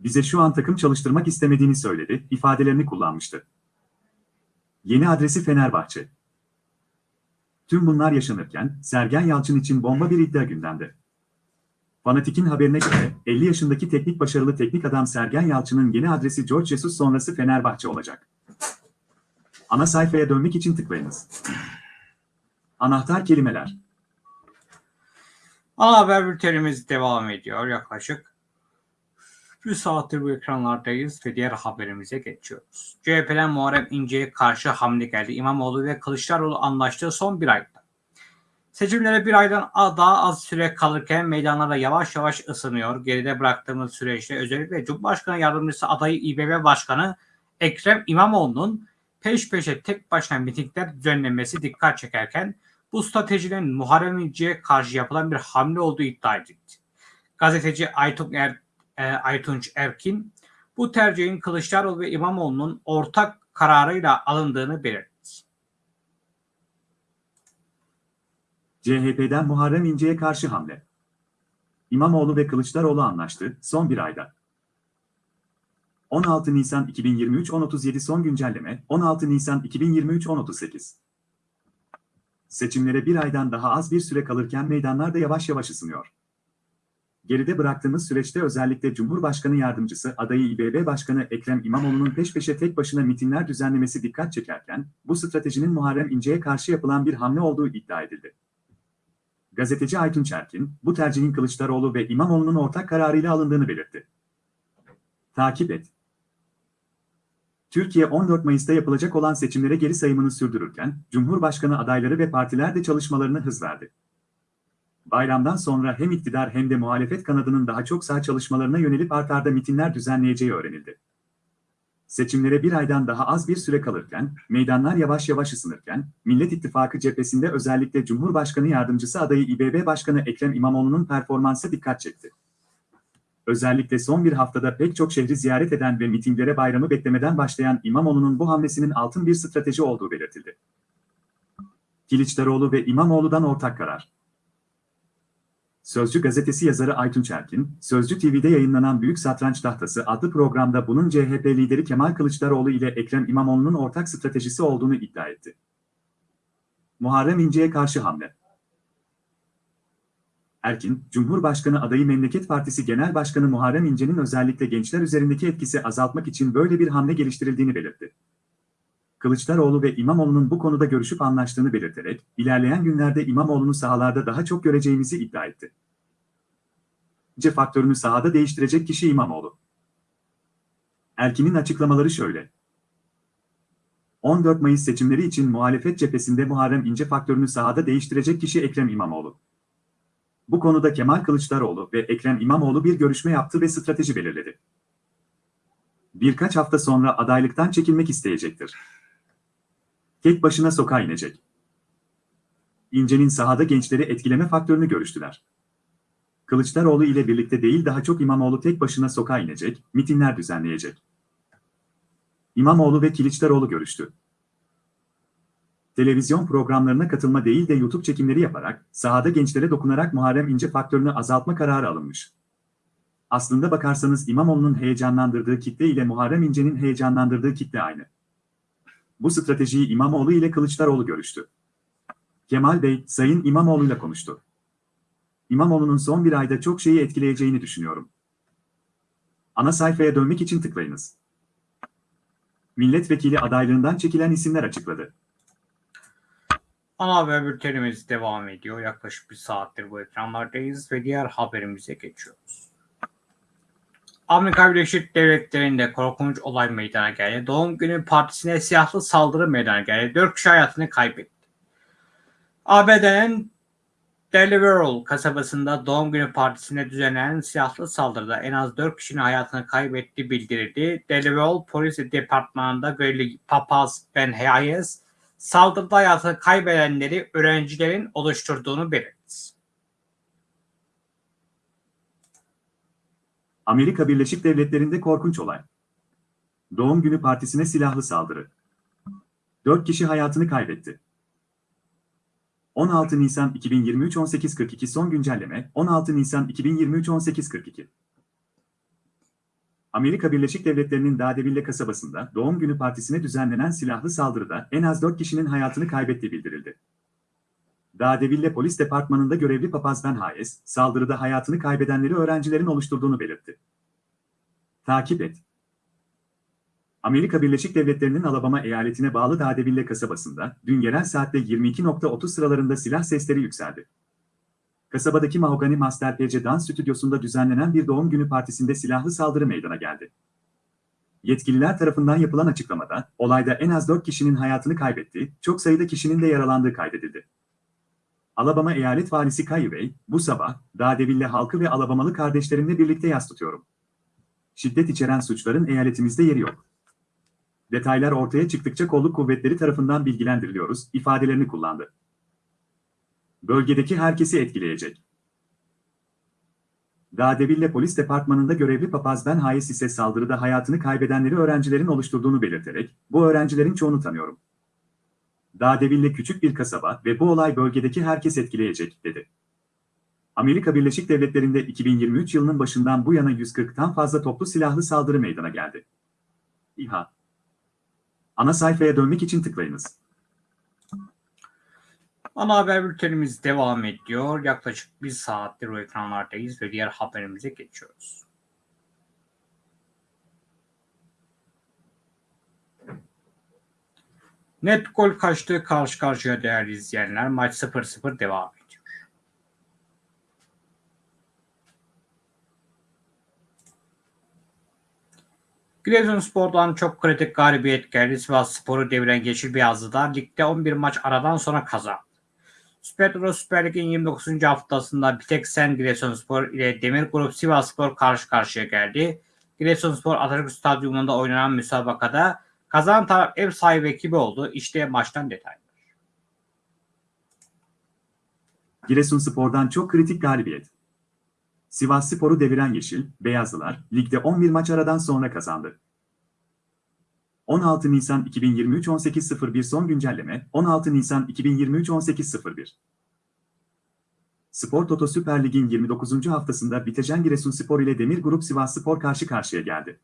Bize şu an takım çalıştırmak istemediğini söyledi, ifadelerini kullanmıştı. Yeni adresi Fenerbahçe. Tüm bunlar yaşanırken, Sergen Yalçın için bomba bir iddia gündemde. Fanatik'in haberine göre, 50 yaşındaki teknik başarılı teknik adam Sergen Yalçın'ın yeni adresi George Jesus sonrası Fenerbahçe olacak. Ana sayfaya dönmek için tıklayınız. Anahtar kelimeler. Ana haber bültenimiz devam ediyor yaklaşık. Bir saattir bu ekranlardayız ve diğer haberimize geçiyoruz. CHP'den Muharrem İnce'ye karşı hamle geldi. İmamoğlu ve Kılıçdaroğlu anlaştığı son bir ayda. Seçimlere bir aydan daha az süre kalırken meydanlarda yavaş yavaş ısınıyor. Geride bıraktığımız süreçte özellikle Cumhurbaşkanı Yardımcısı adayı İBB Başkanı Ekrem İmamoğlu'nun peş peşe tek başına mitingler düzenlemesi dikkat çekerken bu stratejinin Muharrem İnce'ye karşı yapılan bir hamle olduğu iddia edildi. Gazeteci Aytun er, e, Aytunç Erkin bu tercihin Kılıçdaroğlu ve İmamoğlu'nun ortak kararıyla alındığını belirtti. CHP'den Muharrem İnce'ye karşı hamle. İmamoğlu ve Kılıçdaroğlu anlaştı son bir ayda. 16 Nisan 2023 10.37 son güncelleme 16 Nisan 2023 10.38 Seçimlere bir aydan daha az bir süre kalırken meydanlar da yavaş yavaş ısınıyor. Geride bıraktığımız süreçte özellikle Cumhurbaşkanı Yardımcısı adayı İBB Başkanı Ekrem İmamoğlu'nun peş peşe tek başına mitingler düzenlemesi dikkat çekerken, bu stratejinin Muharrem İnce'ye karşı yapılan bir hamle olduğu iddia edildi. Gazeteci Aytun Çerkin, bu tercihin Kılıçdaroğlu ve İmamoğlu'nun ortak kararıyla alındığını belirtti. Takip et. Türkiye 14 Mayıs'ta yapılacak olan seçimlere geri sayımını sürdürürken, Cumhurbaşkanı adayları ve partiler de çalışmalarını hız verdi. Bayramdan sonra hem iktidar hem de muhalefet kanadının daha çok sağ çalışmalarına yönelip artarda mitinler düzenleyeceği öğrenildi. Seçimlere bir aydan daha az bir süre kalırken, meydanlar yavaş yavaş ısınırken, Millet İttifakı cephesinde özellikle Cumhurbaşkanı Yardımcısı adayı İBB Başkanı Ekrem İmamoğlu'nun performansı dikkat çekti. Özellikle son bir haftada pek çok şehri ziyaret eden ve mitinglere bayramı beklemeden başlayan İmamoğlu'nun bu hamlesinin altın bir strateji olduğu belirtildi. Kılıçdaroğlu ve İmamoğlu'dan ortak karar. Sözcü gazetesi yazarı Aytun Çerkin, Sözcü TV'de yayınlanan Büyük Satranç Tahtası adlı programda bunun CHP lideri Kemal Kılıçdaroğlu ile Ekrem İmamoğlu'nun ortak stratejisi olduğunu iddia etti. Muharrem İnce'ye karşı hamle. Erkin, Cumhurbaşkanı adayı Memleket Partisi Genel Başkanı Muharrem İnce'nin özellikle gençler üzerindeki etkisi azaltmak için böyle bir hamle geliştirildiğini belirtti. Kılıçdaroğlu ve İmamoğlu'nun bu konuda görüşüp anlaştığını belirterek, ilerleyen günlerde İmamoğlu'nu sahalarda daha çok göreceğimizi iddia etti. C faktörünü sahada değiştirecek kişi İmamoğlu. Erkin'in açıklamaları şöyle. 14 Mayıs seçimleri için muhalefet cephesinde Muharrem İnce faktörünü sahada değiştirecek kişi Ekrem İmamoğlu. Bu konuda Kemal Kılıçdaroğlu ve Ekrem İmamoğlu bir görüşme yaptı ve strateji belirledi. Birkaç hafta sonra adaylıktan çekilmek isteyecektir. Tek başına sokağa inecek. İnce'nin sahada gençleri etkileme faktörünü görüştüler. Kılıçdaroğlu ile birlikte değil daha çok İmamoğlu tek başına sokağa inecek, mitinler düzenleyecek. İmamoğlu ve Kılıçdaroğlu görüştü. Televizyon programlarına katılma değil de YouTube çekimleri yaparak, sahada gençlere dokunarak Muharrem İnce faktörünü azaltma kararı alınmış. Aslında bakarsanız İmamoğlu'nun heyecanlandırdığı kitle ile Muharrem İnce'nin heyecanlandırdığı kitle aynı. Bu stratejiyi İmamoğlu ile Kılıçdaroğlu görüştü. Kemal Bey, Sayın İmamoğlu'yla konuştu. İmamoğlu'nun son bir ayda çok şeyi etkileyeceğini düşünüyorum. Ana sayfaya dönmek için tıklayınız. Milletvekili adaylığından çekilen isimler açıkladı. Ana haber bültenimiz devam ediyor. Yaklaşık bir saattir bu ekranlardayız ve diğer haberimize geçiyoruz. Amerika Birleşik Devletleri'nde korkunç olay meydana geldi. Doğum günü partisine silahlı saldırı meydana geldi. Dört kişi hayatını kaybetti. ABD'nin Delaware kasabasında doğum günü partisine düzenlenen silahlı saldırıda en az 4 kişinin hayatını kaybettiği bildirildi. Delaware Polis Departmanı'nda görevli papaz Ben Hayes saldırıda hayatını kaybedenleri öğrencilerin oluşturduğunu belirtti. Amerika Birleşik Devletleri'nde korkunç olay. Doğum günü partisine silahlı saldırı. 4 kişi hayatını kaybetti. 16 Nisan 2023 18.42 son güncelleme 16 Nisan 2023 18.42 Amerika Birleşik Devletleri'nin Dadeville kasabasında doğum günü partisine düzenlenen silahlı saldırıda en az 4 kişinin hayatını kaybettiği bildirildi. Dadeville Polis Departmanı'nda görevli papaz Ben Hayes, saldırıda hayatını kaybedenleri öğrencilerin oluşturduğunu belirtti. Takip et. Amerika Birleşik Devletleri'nin Alabama eyaletine bağlı Dadeville kasabasında dün yerel saatte 22.30 sıralarında silah sesleri yükseldi. Kasabadaki Mahogany Master PC Dans Stüdyosu'nda düzenlenen bir doğum günü partisinde silahlı saldırı meydana geldi. Yetkililer tarafından yapılan açıklamada, olayda en az 4 kişinin hayatını kaybettiği, çok sayıda kişinin de yaralandığı kaydedildi. Alabama Eyalet Valisi Kayu Bey, bu sabah, Dadeville halkı ve Alabamalı kardeşlerimle birlikte yas tutuyorum. Şiddet içeren suçların eyaletimizde yeri yok. Detaylar ortaya çıktıkça kolluk kuvvetleri tarafından bilgilendiriliyoruz, ifadelerini kullandı. Bölgedeki herkesi etkileyecek. Dadeville Polis Departmanı'nda görevli papaz Ben Hayes ise saldırıda hayatını kaybedenleri öğrencilerin oluşturduğunu belirterek, bu öğrencilerin çoğunu tanıyorum. Dadeville küçük bir kasaba ve bu olay bölgedeki herkes etkileyecek, dedi. Amerika Birleşik Devletleri'nde 2023 yılının başından bu yana 140'tan fazla toplu silahlı saldırı meydana geldi. İHA Ana sayfaya dönmek için tıklayınız. Ana haber bültenimiz devam ediyor. Yaklaşık bir saattir bu ekranlardayız ve diğer haberimize geçiyoruz. Net gol kaçtı karşı karşıya değerli izleyenler. Maç 0-0 devam ediyor. Giresunspor'dan çok kritik galibiyet geldi. Sivas Spor'u deviren Yeşil Beyazlı'da ligde 11 maç aradan sonra kazandı. Euro Süper Lig'in 29. haftasında Biteksen Giresunspor ile Demir Grup Sivasspor karşı karşıya geldi. Giresunspor Atatürk Stadyumunda oynanan müsabakada kazanan taraf ev sahibi ekibi oldu. İşte maçtan detaylar. Giresunspor'dan çok kritik galibiyet. Sivas Spor'u deviren Yeşil, Beyazlılar, ligde 11 maç aradan sonra kazandı. 16 Nisan 2023 18.01 son güncelleme 16 Nisan 2023 18.01 Spor Toto Süper Lig'in 29. haftasında Bitejen Giresunspor ile Demir Grup Sivasspor karşı karşıya geldi.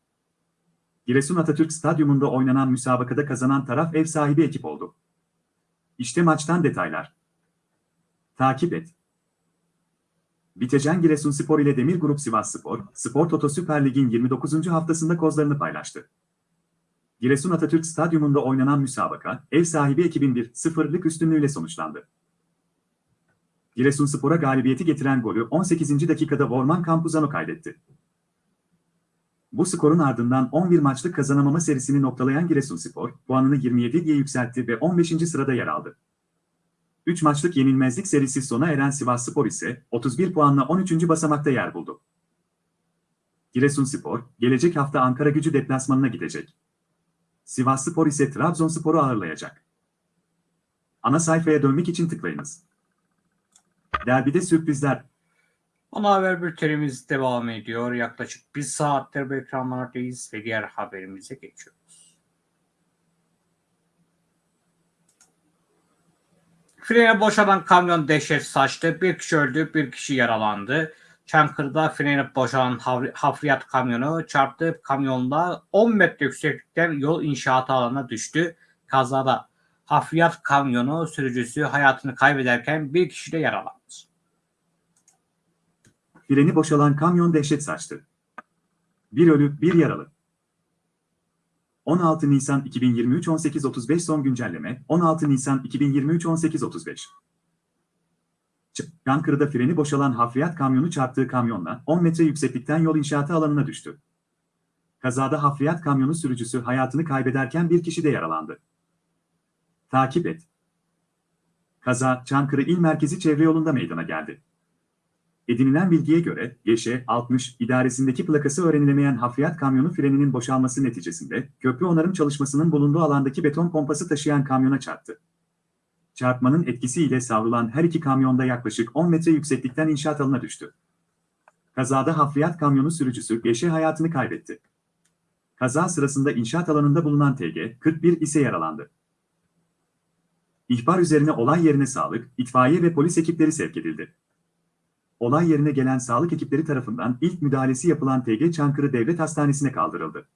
Giresun Atatürk Stadyumunda oynanan müsabakada kazanan taraf ev sahibi ekip oldu. İşte maçtan detaylar. Takip et. Bitejen Giresunspor ile Demir Grup Sivasspor, Spor Toto Süper Lig'in 29. haftasında kozlarını paylaştı. Giresun Atatürk Stadyumunda oynanan müsabaka, ev sahibi ekibin 1-0'lık üstünlüğüyle sonuçlandı. Giresunspor'a galibiyeti getiren golü 18. dakikada Vorman Campuzano kaydetti. Bu skorun ardından 11 maçlık kazanamama serisini noktalayan Giresunspor, puanını 27 diye yükseltti ve 15. sırada yer aldı. 3 maçlık yenilmezlik serisi sona eren Sivasspor ise 31 puanla 13. basamakta yer buldu. Giresunspor, gelecek hafta Ankara gücü deplasmanına gidecek. Sivasspor ise Trabzonspor'u ağırlayacak. Ana sayfaya dönmek için tıklayınız. Derbide sürprizler. Ana haber bültenimiz devam ediyor. Yaklaşık bir saattir bu ekranlardayız ve diğer haberimize geçiyoruz. Frene boşalan kamyon dehşet saçtı. Bir kişi öldü, bir kişi yaralandı. Çankırı'da freni boşalan hafriyat kamyonu çarptığı kamyonla 10 metre yükseklikten yol inşaatı alanına düştü. Kazada hafriyat kamyonu sürücüsü hayatını kaybederken bir kişi de yaralandı. Freni boşalan kamyon dehşet saçtı. Bir ölü, bir yaralı. 16 Nisan 2023 18.35 son güncelleme 16 Nisan 2023 18.35 Ç- Çankırı'da freni boşalan hafriyat kamyonu çarptığı kamyonla 10 metre yükseklikten yol inşaatı alanına düştü. Kazada hafriyat kamyonu sürücüsü hayatını kaybederken bir kişi de yaralandı. Takip et. Kaza Çankırı İl Merkezi Çevre Yolu'nda meydana geldi. Edinilen bilgiye göre YŞ-60 idaresindeki plakası öğrenilemeyen hafriyat kamyonu freninin boşalması neticesinde köprü onarım çalışmasının bulunduğu alandaki beton pompası taşıyan kamyona çarptı. Çarpmanın etkisiyle savrulan her iki kamyonda yaklaşık 10 metre yükseklikten inşaat alanına düştü. Kazada hafriyat kamyonu sürücüsü YŞ hayatını kaybetti. Kaza sırasında inşaat alanında bulunan TG 41 ise yaralandı. İhbar üzerine olay yerine sağlık, itfaiye ve polis ekipleri sevk edildi. Olay yerine gelen sağlık ekipleri tarafından ilk müdahalesi yapılan TG Çankırı Devlet Hastanesi'ne kaldırıldı.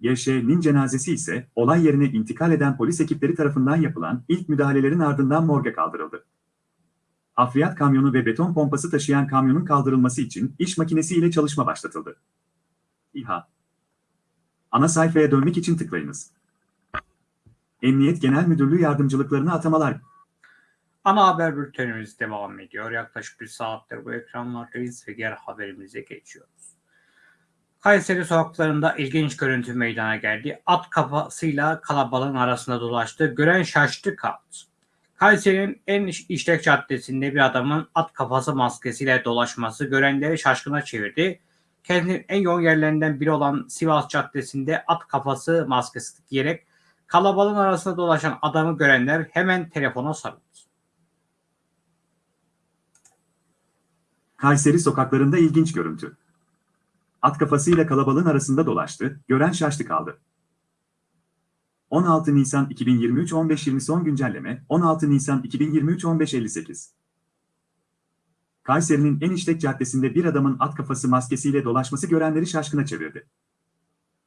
YŞ'nin cenazesi ise olay yerine intikal eden polis ekipleri tarafından yapılan ilk müdahalelerin ardından morga kaldırıldı. Hafriyat kamyonu ve beton pompası taşıyan kamyonun kaldırılması için iş makinesi ile çalışma başlatıldı. İHA Ana sayfaya dönmek için tıklayınız. Emniyet Genel Müdürlüğü yardımcılıklarına atamalar Ana haber bültenimiz devam ediyor. Yaklaşık bir saattir bu ekranlardayız ve diğer haberimize geçiyoruz. Kayseri sokaklarında ilginç görüntü meydana geldi. At kafasıyla kalabalığın arasında dolaştı. Gören şaştı kaldı. Kayseri'nin en iş- işlek caddesinde bir adamın at kafası maskesiyle dolaşması görenleri şaşkına çevirdi. Kentin en yoğun yerlerinden biri olan Sivas Caddesi'nde at kafası maskesi giyerek kalabalığın arasında dolaşan adamı görenler hemen telefona sarıldı. Kayseri sokaklarında ilginç görüntü. At kafasıyla kalabalığın arasında dolaştı, gören şaştı kaldı. 16 Nisan 2023 15.20 son güncelleme 16 Nisan 2023 15.58 Kayseri'nin en işlek caddesinde bir adamın at kafası maskesiyle dolaşması görenleri şaşkına çevirdi.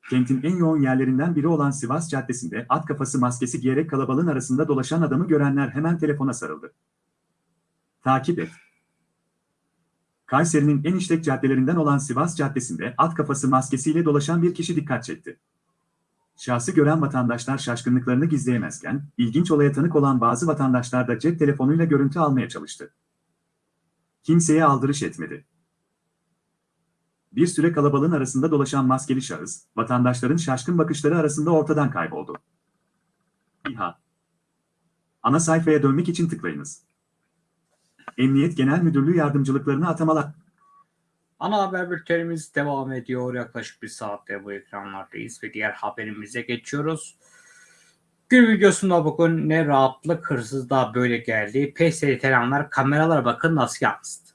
Kentin en yoğun yerlerinden biri olan Sivas Caddesi'nde at kafası maskesi giyerek kalabalığın arasında dolaşan adamı görenler hemen telefona sarıldı. Takip et. Kayseri'nin en işlek caddelerinden olan Sivas Caddesi'nde at kafası maskesiyle dolaşan bir kişi dikkat çekti. Şahsı gören vatandaşlar şaşkınlıklarını gizleyemezken, ilginç olaya tanık olan bazı vatandaşlar da cep telefonuyla görüntü almaya çalıştı. Kimseye aldırış etmedi. Bir süre kalabalığın arasında dolaşan maskeli şahıs, vatandaşların şaşkın bakışları arasında ortadan kayboldu. İHA Ana sayfaya dönmek için tıklayınız. Emniyet Genel Müdürlüğü yardımcılıklarına atamalar. Ana haber bültenimiz devam ediyor. Yaklaşık bir saatte bu ekranlardayız ve diğer haberimize geçiyoruz. Gün videosunda bugün ne rahatlık hırsızlığa böyle geldi. Pes editenler kameralara bakın nasıl yansıdı.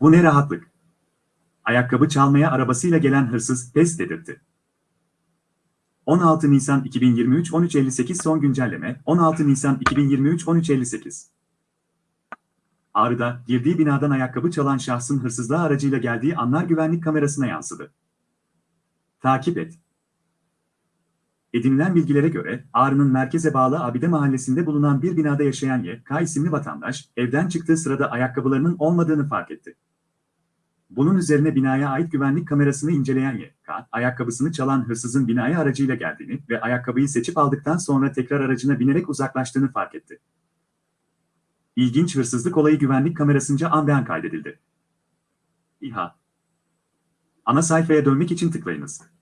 Bu ne rahatlık. Ayakkabı çalmaya arabasıyla gelen hırsız pes dedirtti. 16 Nisan 2023 13.58 son güncelleme 16 Nisan 2023 13.58 Ağrı'da girdiği binadan ayakkabı çalan şahsın hırsızlığa aracıyla geldiği anlar güvenlik kamerasına yansıdı. Takip et. Edinilen bilgilere göre Ağrı'nın merkeze bağlı Abide mahallesinde bulunan bir binada yaşayan Y.K. isimli vatandaş evden çıktığı sırada ayakkabılarının olmadığını fark etti. Bunun üzerine binaya ait güvenlik kamerasını inceleyen Y.K. ayakkabısını çalan hırsızın binaya aracıyla geldiğini ve ayakkabıyı seçip aldıktan sonra tekrar aracına binerek uzaklaştığını fark etti. İlginç hırsızlık olayı güvenlik kamerasınca an be an kaydedildi. İHA Ana sayfaya dönmek için tıklayınız.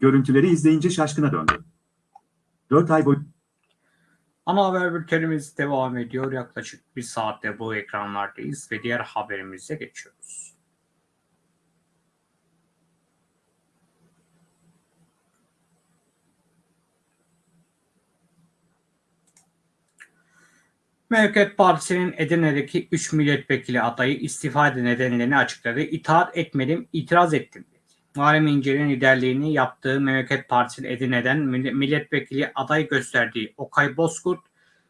Görüntüleri izleyince şaşkına döndü. Dört ay boyu... Ana haber bültenimiz devam ediyor. Yaklaşık bir saatte bu ekranlardayız ve diğer haberimize geçiyoruz. Mevket Partisi'nin Edirne'deki 3 milletvekili adayı istifa nedenlerini açıkladı. İtaat etmedim, itiraz ettim. Muharrem İnce'nin liderliğini yaptığı Memleket Partisi'nin Edirne'den mill- milletvekili aday gösterdiği Okay Bozkurt,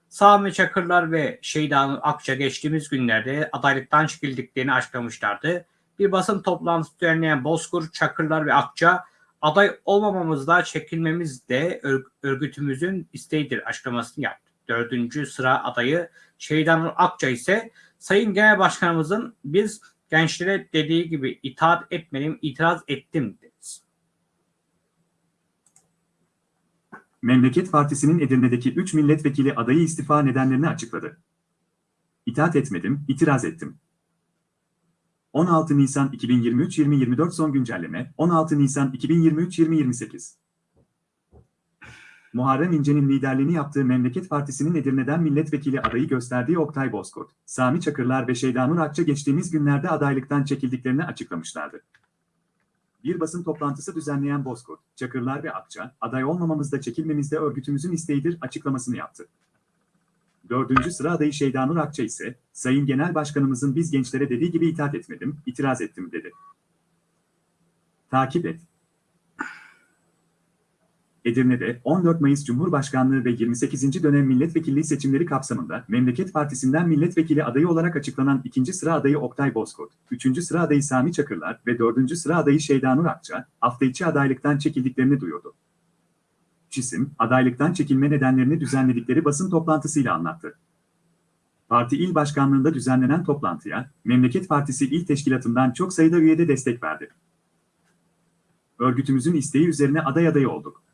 Sami Çakırlar ve Şeyda Akça geçtiğimiz günlerde adaylıktan çekildiklerini açıklamışlardı. Bir basın toplantısı düzenleyen Bozkurt, Çakırlar ve Akça aday olmamamızda çekilmemiz de ör- örgütümüzün isteğidir açıklamasını yaptı. Dördüncü sıra adayı Şeydan Akça ise Sayın Genel Başkanımızın biz gençlere dediği gibi itaat etmedim, itiraz ettim dedi. Memleket Partisi'nin Edirne'deki 3 milletvekili adayı istifa nedenlerini açıkladı. İtaat etmedim, itiraz ettim. 16 Nisan 2023-2024 son güncelleme, 16 Nisan 2023-2028. Muharrem İnce'nin liderliğini yaptığı Memleket Partisi'nin Edirne'den milletvekili adayı gösterdiği Oktay Bozkurt, Sami Çakırlar ve Şeydanur Akça geçtiğimiz günlerde adaylıktan çekildiklerini açıklamışlardı. Bir basın toplantısı düzenleyen Bozkurt, Çakırlar ve Akça, aday olmamamızda çekilmemizde örgütümüzün isteğidir açıklamasını yaptı. Dördüncü sıra adayı Şeydanur Akça ise, Sayın Genel Başkanımızın biz gençlere dediği gibi itaat etmedim, itiraz ettim dedi. Takip et. Edirne'de 14 Mayıs Cumhurbaşkanlığı ve 28. dönem milletvekilliği seçimleri kapsamında Memleket Partisi'nden milletvekili adayı olarak açıklanan ikinci sıra adayı Oktay Bozkurt, üçüncü sıra adayı Sami Çakırlar ve dördüncü sıra adayı Şeydanur Akça, hafta içi adaylıktan çekildiklerini duyurdu. Çisim, adaylıktan çekilme nedenlerini düzenledikleri basın toplantısıyla anlattı. Parti il başkanlığında düzenlenen toplantıya, Memleket Partisi il teşkilatından çok sayıda üyede destek verdi. Örgütümüzün isteği üzerine aday adayı olduk.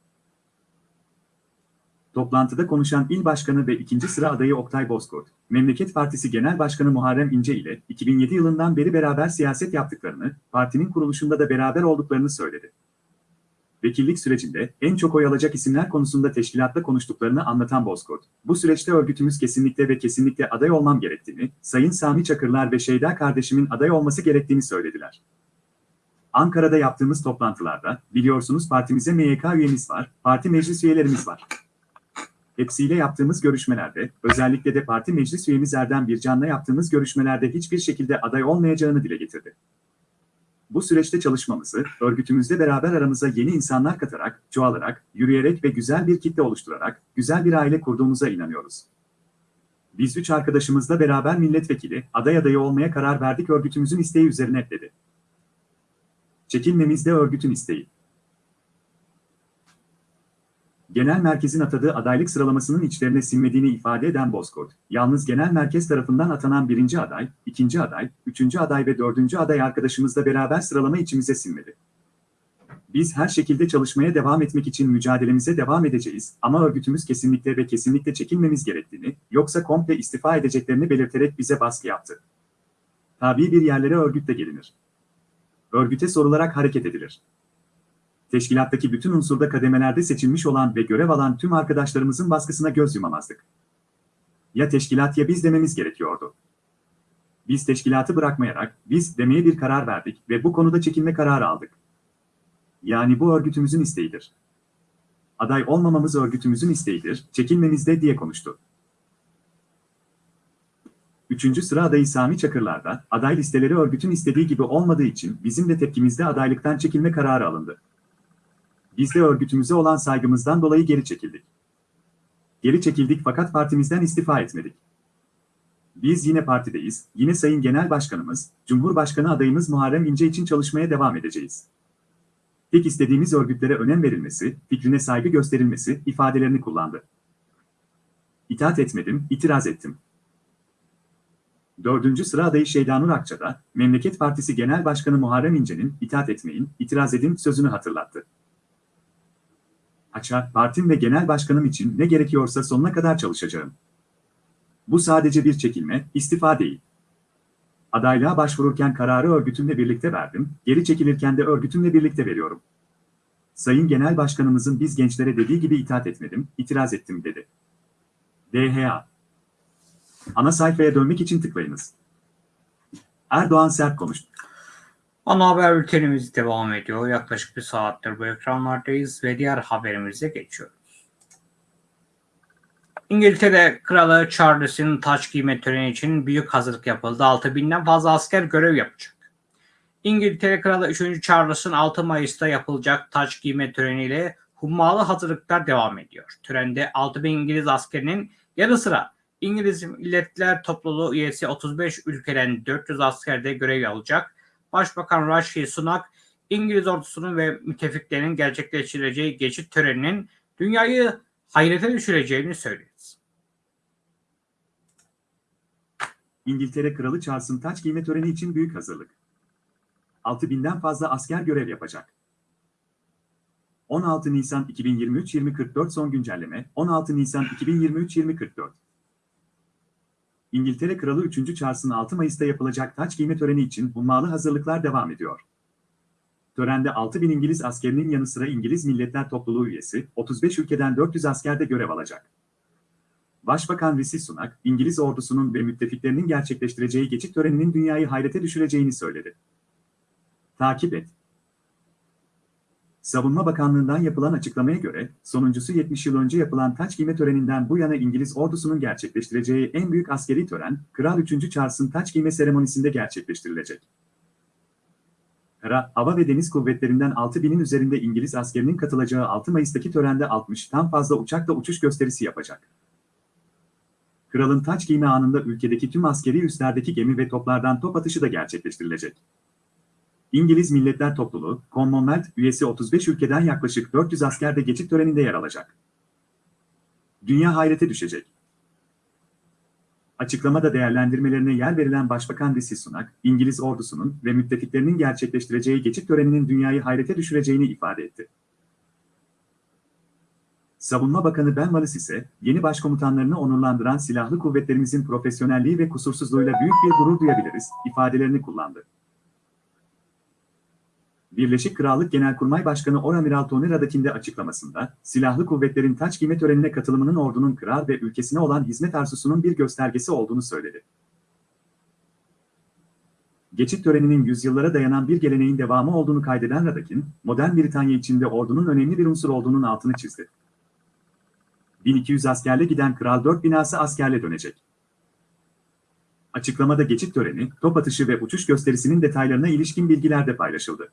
Toplantıda konuşan il başkanı ve ikinci sıra adayı Oktay Bozkurt, Memleket Partisi Genel Başkanı Muharrem İnce ile 2007 yılından beri beraber siyaset yaptıklarını, partinin kuruluşunda da beraber olduklarını söyledi. Vekillik sürecinde en çok oy alacak isimler konusunda teşkilatta konuştuklarını anlatan Bozkurt, bu süreçte örgütümüz kesinlikle ve kesinlikle aday olmam gerektiğini, Sayın Sami Çakırlar ve Şeyda kardeşimin aday olması gerektiğini söylediler. Ankara'da yaptığımız toplantılarda, biliyorsunuz partimize MYK üyemiz var, parti meclis üyelerimiz var. Hepsiyle yaptığımız görüşmelerde, özellikle de parti meclis üyemiz Erdem Bircan'la yaptığımız görüşmelerde hiçbir şekilde aday olmayacağını dile getirdi. Bu süreçte çalışmamızı, örgütümüzle beraber aramıza yeni insanlar katarak, çoğalarak, yürüyerek ve güzel bir kitle oluşturarak, güzel bir aile kurduğumuza inanıyoruz. Biz üç arkadaşımızla beraber milletvekili, aday adayı olmaya karar verdik örgütümüzün isteği üzerine dedi. Çekilmemiz de örgütün isteği. Genel merkezin atadığı adaylık sıralamasının içlerine sinmediğini ifade eden Bozkurt, yalnız genel merkez tarafından atanan birinci aday, ikinci aday, üçüncü aday ve dördüncü aday arkadaşımızla beraber sıralama içimize sinmedi. Biz her şekilde çalışmaya devam etmek için mücadelemize devam edeceğiz ama örgütümüz kesinlikle ve kesinlikle çekilmemiz gerektiğini, yoksa komple istifa edeceklerini belirterek bize baskı yaptı. Tabii bir yerlere örgütle gelinir. Örgüte sorularak hareket edilir teşkilattaki bütün unsurda kademelerde seçilmiş olan ve görev alan tüm arkadaşlarımızın baskısına göz yumamazdık. Ya teşkilat ya biz dememiz gerekiyordu. Biz teşkilatı bırakmayarak biz demeye bir karar verdik ve bu konuda çekilme kararı aldık. Yani bu örgütümüzün isteğidir. Aday olmamamız örgütümüzün isteğidir, çekilmemiz de diye konuştu. Üçüncü sıra adayı Sami Çakırlar'da, aday listeleri örgütün istediği gibi olmadığı için bizim de tepkimizde adaylıktan çekilme kararı alındı. Biz de örgütümüze olan saygımızdan dolayı geri çekildik. Geri çekildik fakat partimizden istifa etmedik. Biz yine partideyiz, yine Sayın Genel Başkanımız, Cumhurbaşkanı adayımız Muharrem İnce için çalışmaya devam edeceğiz. Tek istediğimiz örgütlere önem verilmesi, fikrine saygı gösterilmesi ifadelerini kullandı. İtaat etmedim, itiraz ettim. Dördüncü sıra adayı Şeydanur Akça da, Memleket Partisi Genel Başkanı Muharrem İnce'nin itaat etmeyin, itiraz edin sözünü hatırlattı. Açar, partim ve genel başkanım için ne gerekiyorsa sonuna kadar çalışacağım. Bu sadece bir çekilme, istifa değil. Adaylığa başvururken kararı örgütümle birlikte verdim, geri çekilirken de örgütümle birlikte veriyorum. Sayın Genel Başkanımızın biz gençlere dediği gibi itaat etmedim, itiraz ettim dedi. DHA Ana sayfaya dönmek için tıklayınız. Erdoğan sert konuştu. Ana haber bültenimiz devam ediyor. Yaklaşık bir saattir bu ekranlardayız ve diğer haberimize geçiyoruz. İngiltere Kralı Charles'in taç giyme töreni için büyük hazırlık yapıldı. 6000'den fazla asker görev yapacak. İngiltere Kralı 3. Charles'ın 6 Mayıs'ta yapılacak taç giyme töreniyle hummalı hazırlıklar devam ediyor. Törende 6000 İngiliz askerinin yanı sıra İngiliz Milletler Topluluğu üyesi 35 ülkeden 400 asker de görev alacak. Başbakan Rishi Sunak, İngiliz ordusunun ve müttefiklerinin gerçekleştireceği geçit töreninin dünyayı hayrete düşüreceğini söyledi. İngiltere Kralı Charles'ın taç giyme töreni için büyük hazırlık. 6000'den fazla asker görev yapacak. 16 Nisan 2023 2044 son güncelleme 16 Nisan 2023 2044 İngiltere Kralı 3. Charles'ın 6 Mayıs'ta yapılacak taç giyme töreni için hummalı hazırlıklar devam ediyor. Törende 6000 İngiliz askerinin yanı sıra İngiliz Milletler Topluluğu üyesi 35 ülkeden 400 asker de görev alacak. Başbakan Rishi Sunak, İngiliz ordusunun ve müttefiklerinin gerçekleştireceği geçit töreninin dünyayı hayrete düşüreceğini söyledi. Takip et. Savunma Bakanlığı'ndan yapılan açıklamaya göre, sonuncusu 70 yıl önce yapılan taç giyme töreninden bu yana İngiliz ordusunun gerçekleştireceği en büyük askeri tören, Kral 3. Charles'ın taç giyme seremonisinde gerçekleştirilecek. Kara, Hava ve Deniz Kuvvetlerinden 6000'in üzerinde İngiliz askerinin katılacağı 6 Mayıs'taki törende 60'tan fazla uçakla uçuş gösterisi yapacak. Kralın taç giyme anında ülkedeki tüm askeri üslerdeki gemi ve toplardan top atışı da gerçekleştirilecek. İngiliz Milletler Topluluğu, Commonwealth üyesi 35 ülkeden yaklaşık 400 asker de geçit töreninde yer alacak. Dünya hayrete düşecek. Açıklamada değerlendirmelerine yer verilen Başbakan Rishi Sunak, İngiliz ordusunun ve müttefiklerinin gerçekleştireceği geçit töreninin dünyayı hayrete düşüreceğini ifade etti. Savunma Bakanı Ben Wallace ise, yeni başkomutanlarını onurlandıran silahlı kuvvetlerimizin profesyonelliği ve kusursuzluğuyla büyük bir gurur duyabiliriz, ifadelerini kullandı. Birleşik Krallık Genelkurmay Başkanı Oramiral Tony Radakin de açıklamasında, silahlı kuvvetlerin taç giyme törenine katılımının ordunun kral ve ülkesine olan hizmet arzusunun bir göstergesi olduğunu söyledi. Geçit töreninin yüzyıllara dayanan bir geleneğin devamı olduğunu kaydeden Radakin, modern Britanya içinde ordunun önemli bir unsur olduğunun altını çizdi. 1200 askerle giden Kral 4 binası askerle dönecek. Açıklamada geçit töreni, top atışı ve uçuş gösterisinin detaylarına ilişkin bilgiler de paylaşıldı.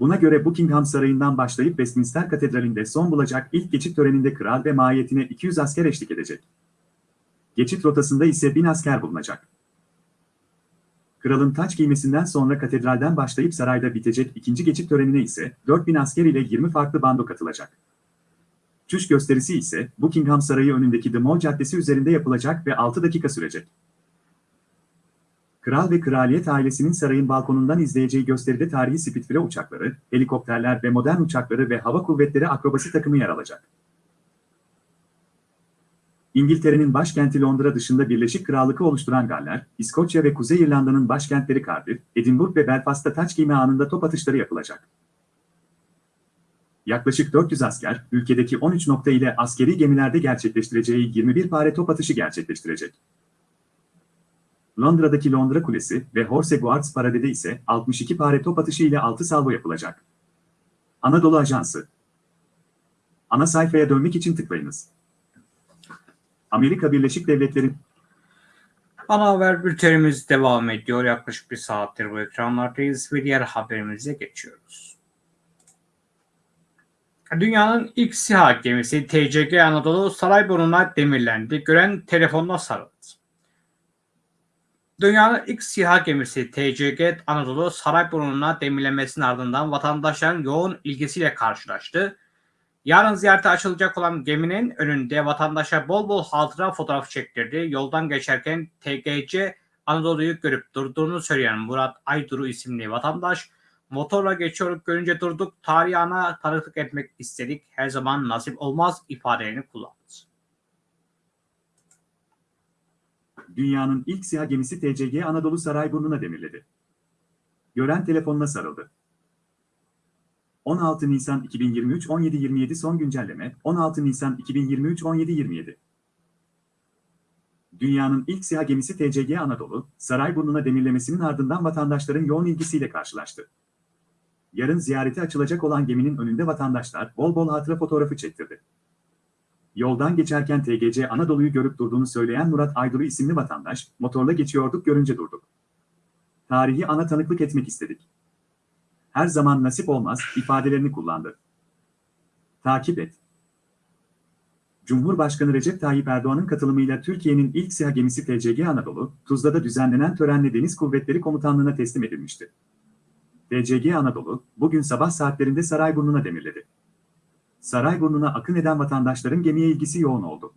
Buna göre Buckingham Sarayı'ndan başlayıp Westminster Katedrali'nde son bulacak ilk geçit töreninde kral ve mahiyetine 200 asker eşlik edecek. Geçit rotasında ise 1000 asker bulunacak. Kralın taç giymesinden sonra katedralden başlayıp sarayda bitecek ikinci geçit törenine ise 4000 asker ile 20 farklı bando katılacak. Çüş gösterisi ise Buckingham Sarayı önündeki The Mall Caddesi üzerinde yapılacak ve 6 dakika sürecek. Kral ve kraliyet ailesinin sarayın balkonundan izleyeceği gösteride tarihi Spitfire uçakları, helikopterler ve modern uçakları ve hava kuvvetleri akrobasi takımı yer alacak. İngiltere'nin başkenti Londra dışında Birleşik Krallık'ı oluşturan Galler, İskoçya ve Kuzey İrlanda'nın başkentleri Cardiff, Edinburgh ve Belfast'ta taç giyme anında top atışları yapılacak. Yaklaşık 400 asker, ülkedeki 13 nokta ile askeri gemilerde gerçekleştireceği 21 pare top atışı gerçekleştirecek. Londra'daki Londra Kulesi ve Horse Guards Parade'de ise 62 pare top atışı ile 6 salvo yapılacak. Anadolu Ajansı Ana sayfaya dönmek için tıklayınız. Amerika Birleşik Devletleri Ana haber bültenimiz devam ediyor. Yaklaşık bir saattir bu ekranlardayız ve diğer haberimize geçiyoruz. Dünyanın ilk SİHA gemisi TCG Anadolu Sarayburnu'na demirlendi. Gören telefonla sarıldı. Dünyanın ilk SİHA gemisi TCG Anadolu Sarayburnu'na demirlemesinin ardından vatandaşların yoğun ilgisiyle karşılaştı. Yarın ziyarete açılacak olan geminin önünde vatandaşa bol bol hatıra fotoğrafı çektirdi. Yoldan geçerken TGC Anadolu'yu görüp durduğunu söyleyen Murat Ayduru isimli vatandaş, motorla geçiyoruz görünce durduk, tarihi ana tanıklık etmek istedik, her zaman nasip olmaz ifadelerini kullandı. Dünyanın ilk SİHA gemisi TCG Anadolu Sarayburnu'na demirledi. Gören telefonuna sarıldı. 16 Nisan 2023 17.27 son güncelleme 16 Nisan 2023 17.27 Dünyanın ilk SİHA gemisi TCG Anadolu, Sarayburnu'na demirlemesinin ardından vatandaşların yoğun ilgisiyle karşılaştı. Yarın ziyarete açılacak olan geminin önünde vatandaşlar bol bol hatıra fotoğrafı çektirdi. Yoldan geçerken TGC Anadolu'yu görüp durduğunu söyleyen Murat Ayduru isimli vatandaş, motorla geçiyorduk görünce durduk. Tarihi ana tanıklık etmek istedik. Her zaman nasip olmaz ifadelerini kullandı. Takip et. Cumhurbaşkanı Recep Tayyip Erdoğan'ın katılımıyla Türkiye'nin ilk SİHA gemisi TCG Anadolu, Tuzla'da düzenlenen törenle Deniz Kuvvetleri Komutanlığı'na teslim edilmişti. TCG Anadolu, bugün sabah saatlerinde Sarayburnu'na demirledi. Sarayburnu'na akın eden vatandaşların gemiye ilgisi yoğun oldu.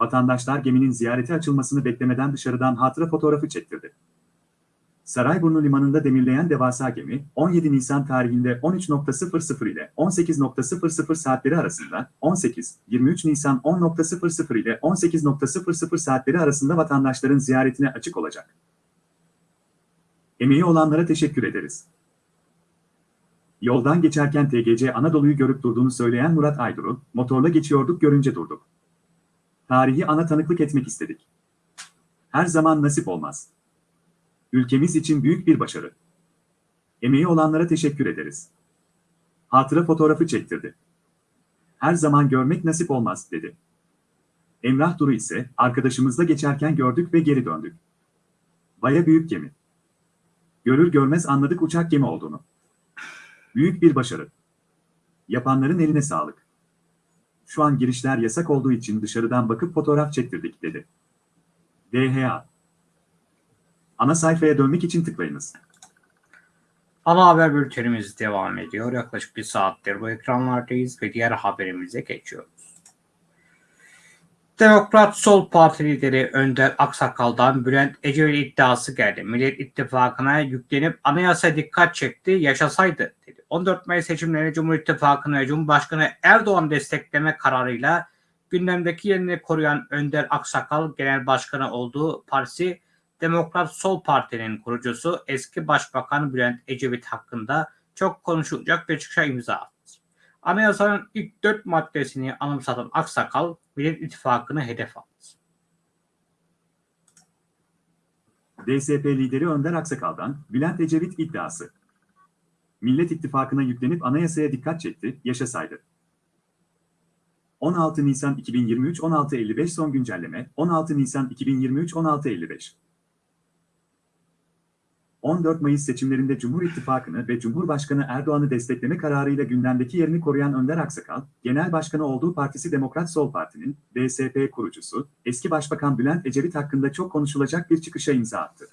Vatandaşlar geminin ziyarete açılmasını beklemeden dışarıdan hatıra fotoğrafı çektirdi. Sarayburnu Limanı'nda demirleyen devasa gemi, 17 Nisan tarihinde 13.00 ile 18.00 saatleri arasında, 18-23 Nisan 10.00 ile 18.00 saatleri arasında vatandaşların ziyaretine açık olacak. Emeği olanlara teşekkür ederiz. Yoldan geçerken TGC Anadolu'yu görüp durduğunu söyleyen Murat Ayduru, motorla geçiyorduk görünce durduk. Tarihi ana tanıklık etmek istedik. Her zaman nasip olmaz. Ülkemiz için büyük bir başarı. Emeği olanlara teşekkür ederiz. Hatıra fotoğrafı çektirdi. Her zaman görmek nasip olmaz, dedi. Emrah Duru ise, arkadaşımızla geçerken gördük ve geri döndük. Baya büyük gemi. Görür görmez anladık uçak gemi olduğunu. Büyük bir başarı. Yapanların eline sağlık. Şu an girişler yasak olduğu için dışarıdan bakıp fotoğraf çektirdik, dedi. DHA Ana sayfaya dönmek için tıklayınız. Ana haber bültenimiz devam ediyor. Yaklaşık bir saattir bu ekranlardayız ve diğer haberimize geçiyoruz. Demokrat Sol Parti lideri Önder Aksakal'dan Bülent Ecevit iddiası geldi. Millet İttifakı'na yüklenip anayasa dikkat çekti, yaşasaydı dedi. 14 Mayıs seçimlerinde Cumhur İttifakı'nı ve Cumhurbaşkanı Erdoğan destekleme kararıyla gündemdeki yerini koruyan Önder Aksakal Genel Başkanı olduğu partisi Demokrat Sol Parti'nin kurucusu eski Başbakan Bülent Ecevit hakkında çok konuşulacak bir çıkışa imza attı. Anayasanın ilk dört maddesini anımsatan Aksakal, Millet İttifakı'nı hedef aldı. DSP lideri Önder Aksakal'dan Bülent Ecevit iddiası. Millet İttifakı'na yüklenip anayasaya dikkat çekti, yaşasaydı. 16 Nisan 2023 16.55 son güncelleme 16 Nisan 2023 16.55 14 Mayıs seçimlerinde Cumhur İttifakı'nı ve Cumhurbaşkanı Erdoğan'ı destekleme kararıyla gündemdeki yerini koruyan Önder Aksakal, Genel Başkanı olduğu partisi Demokrat Sol Parti'nin DSP kurucusu, eski Başbakan Bülent Ecevit hakkında çok konuşulacak bir çıkışa imza attı.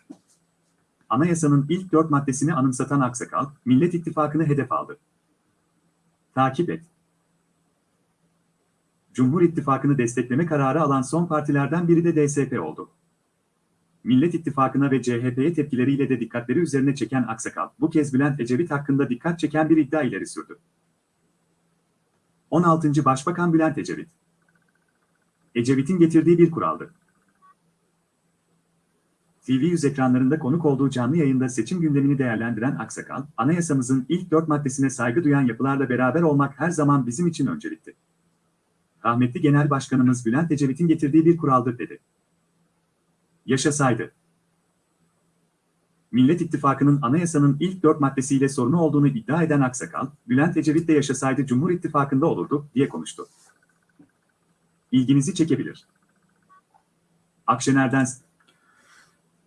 Anayasanın ilk dört maddesini anımsatan Aksakal, Millet İttifakı'nı hedef aldı. Takip et. Cumhur İttifakı'nı destekleme kararı alan son partilerden biri de DSP oldu. Millet İttifakı'na ve CHP'ye tepkileriyle de dikkatleri üzerine çeken Aksakal, bu kez Bülent Ecevit hakkında dikkat çeken bir iddia ileri sürdü. 16. Başbakan Bülent Ecevit Ecevit'in getirdiği bir kuraldı. TV100 ekranlarında konuk olduğu canlı yayında seçim gündemini değerlendiren Aksakal, anayasamızın ilk dört maddesine saygı duyan yapılarla beraber olmak her zaman bizim için öncelikti. Rahmetli Genel Başkanımız Bülent Ecevit'in getirdiği bir kuraldır dedi yaşasaydı. Millet İttifakı'nın anayasanın ilk dört maddesiyle sorunu olduğunu iddia eden Aksakal, Bülent Ecevit de yaşasaydı Cumhur İttifakı'nda olurdu, diye konuştu. İlginizi çekebilir. Akşener'den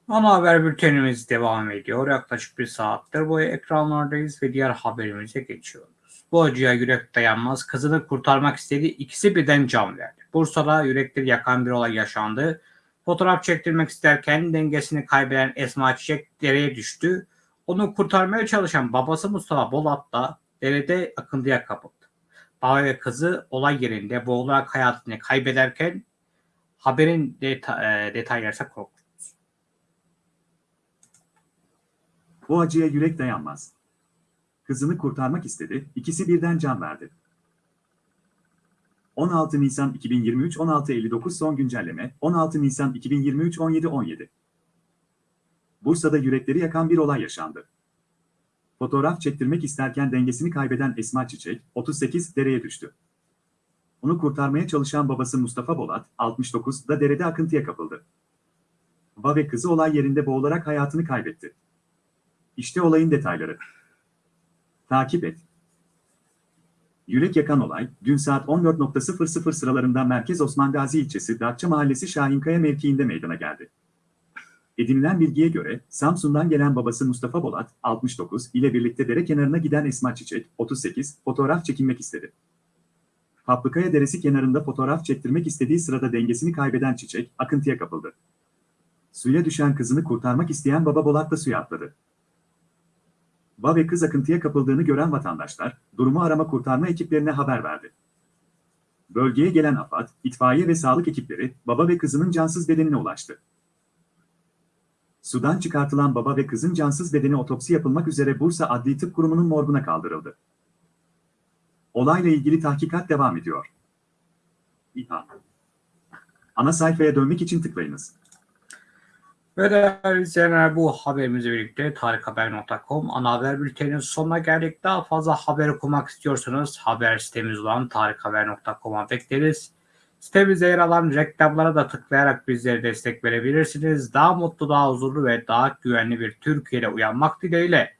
Ana haber bültenimiz devam ediyor. Yaklaşık bir saattir bu ekranlardayız ve diğer haberimize geçiyoruz. Bu acıya yürek dayanmaz. Kızını kurtarmak istedi. İkisi birden can verdi. Bursa'da yürekleri yakan bir olay yaşandı. Fotoğraf çektirmek isterken dengesini kaybeden Esma Çiçek dereye düştü. Onu kurtarmaya çalışan babası Mustafa Bolat da derede akıntıya kapıldı. Baba ve kızı olay yerinde boğularak hayatını kaybederken haberin deta- e, detaylarsa korkunç. bu acıya yürek dayanmaz. Kızını kurtarmak istedi, ikisi birden can verdi. 16 Nisan 2023 16.59 son güncelleme 16 Nisan 2023 17.17 Bursa'da yürekleri yakan bir olay yaşandı. Fotoğraf çektirmek isterken dengesini kaybeden Esma Çiçek, 38, dereye düştü. Onu kurtarmaya çalışan babası Mustafa Bolat, 69, da derede akıntıya kapıldı. Baba ve kızı olay yerinde boğularak hayatını kaybetti. İşte olayın detayları. Takip et. Yürek yakan olay, dün saat 14.00 sıralarında Merkez Osman Gazi ilçesi Datça Mahallesi Şahinkaya mevkiinde meydana geldi. Edinilen bilgiye göre, Samsun'dan gelen babası Mustafa Bolat, 69, ile birlikte dere kenarına giden Esma Çiçek, 38, fotoğraf çekinmek istedi. Kaplıkaya Deresi kenarında fotoğraf çektirmek istediği sırada dengesini kaybeden Çiçek, akıntıya kapıldı. Suya düşen kızını kurtarmak isteyen baba Bolat da suya atladı. Baba ve kız akıntıya kapıldığını gören vatandaşlar, durumu arama kurtarma ekiplerine haber verdi. Bölgeye gelen AFAD, itfaiye ve sağlık ekipleri, baba ve kızının cansız bedenine ulaştı. Sudan çıkartılan baba ve kızın cansız bedeni otopsi yapılmak üzere Bursa Adli Tıp Kurumu'nun morguna kaldırıldı. Olayla ilgili tahkikat devam ediyor. İHA. Ana sayfaya dönmek için tıklayınız. Ve değerli izleyenler bu haberimizle birlikte tarikhaber.com ana haber bülteninin sonuna geldik. Daha fazla haber okumak istiyorsanız haber sitemiz olan tarikhaber.com'a bekleriz. Sitemizde yer alan reklamlara da tıklayarak bizlere destek verebilirsiniz. Daha mutlu, daha huzurlu ve daha güvenli bir Türkiye'de uyanmak dileğiyle.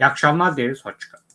İyi akşamlar dileriz. Hoşçakalın.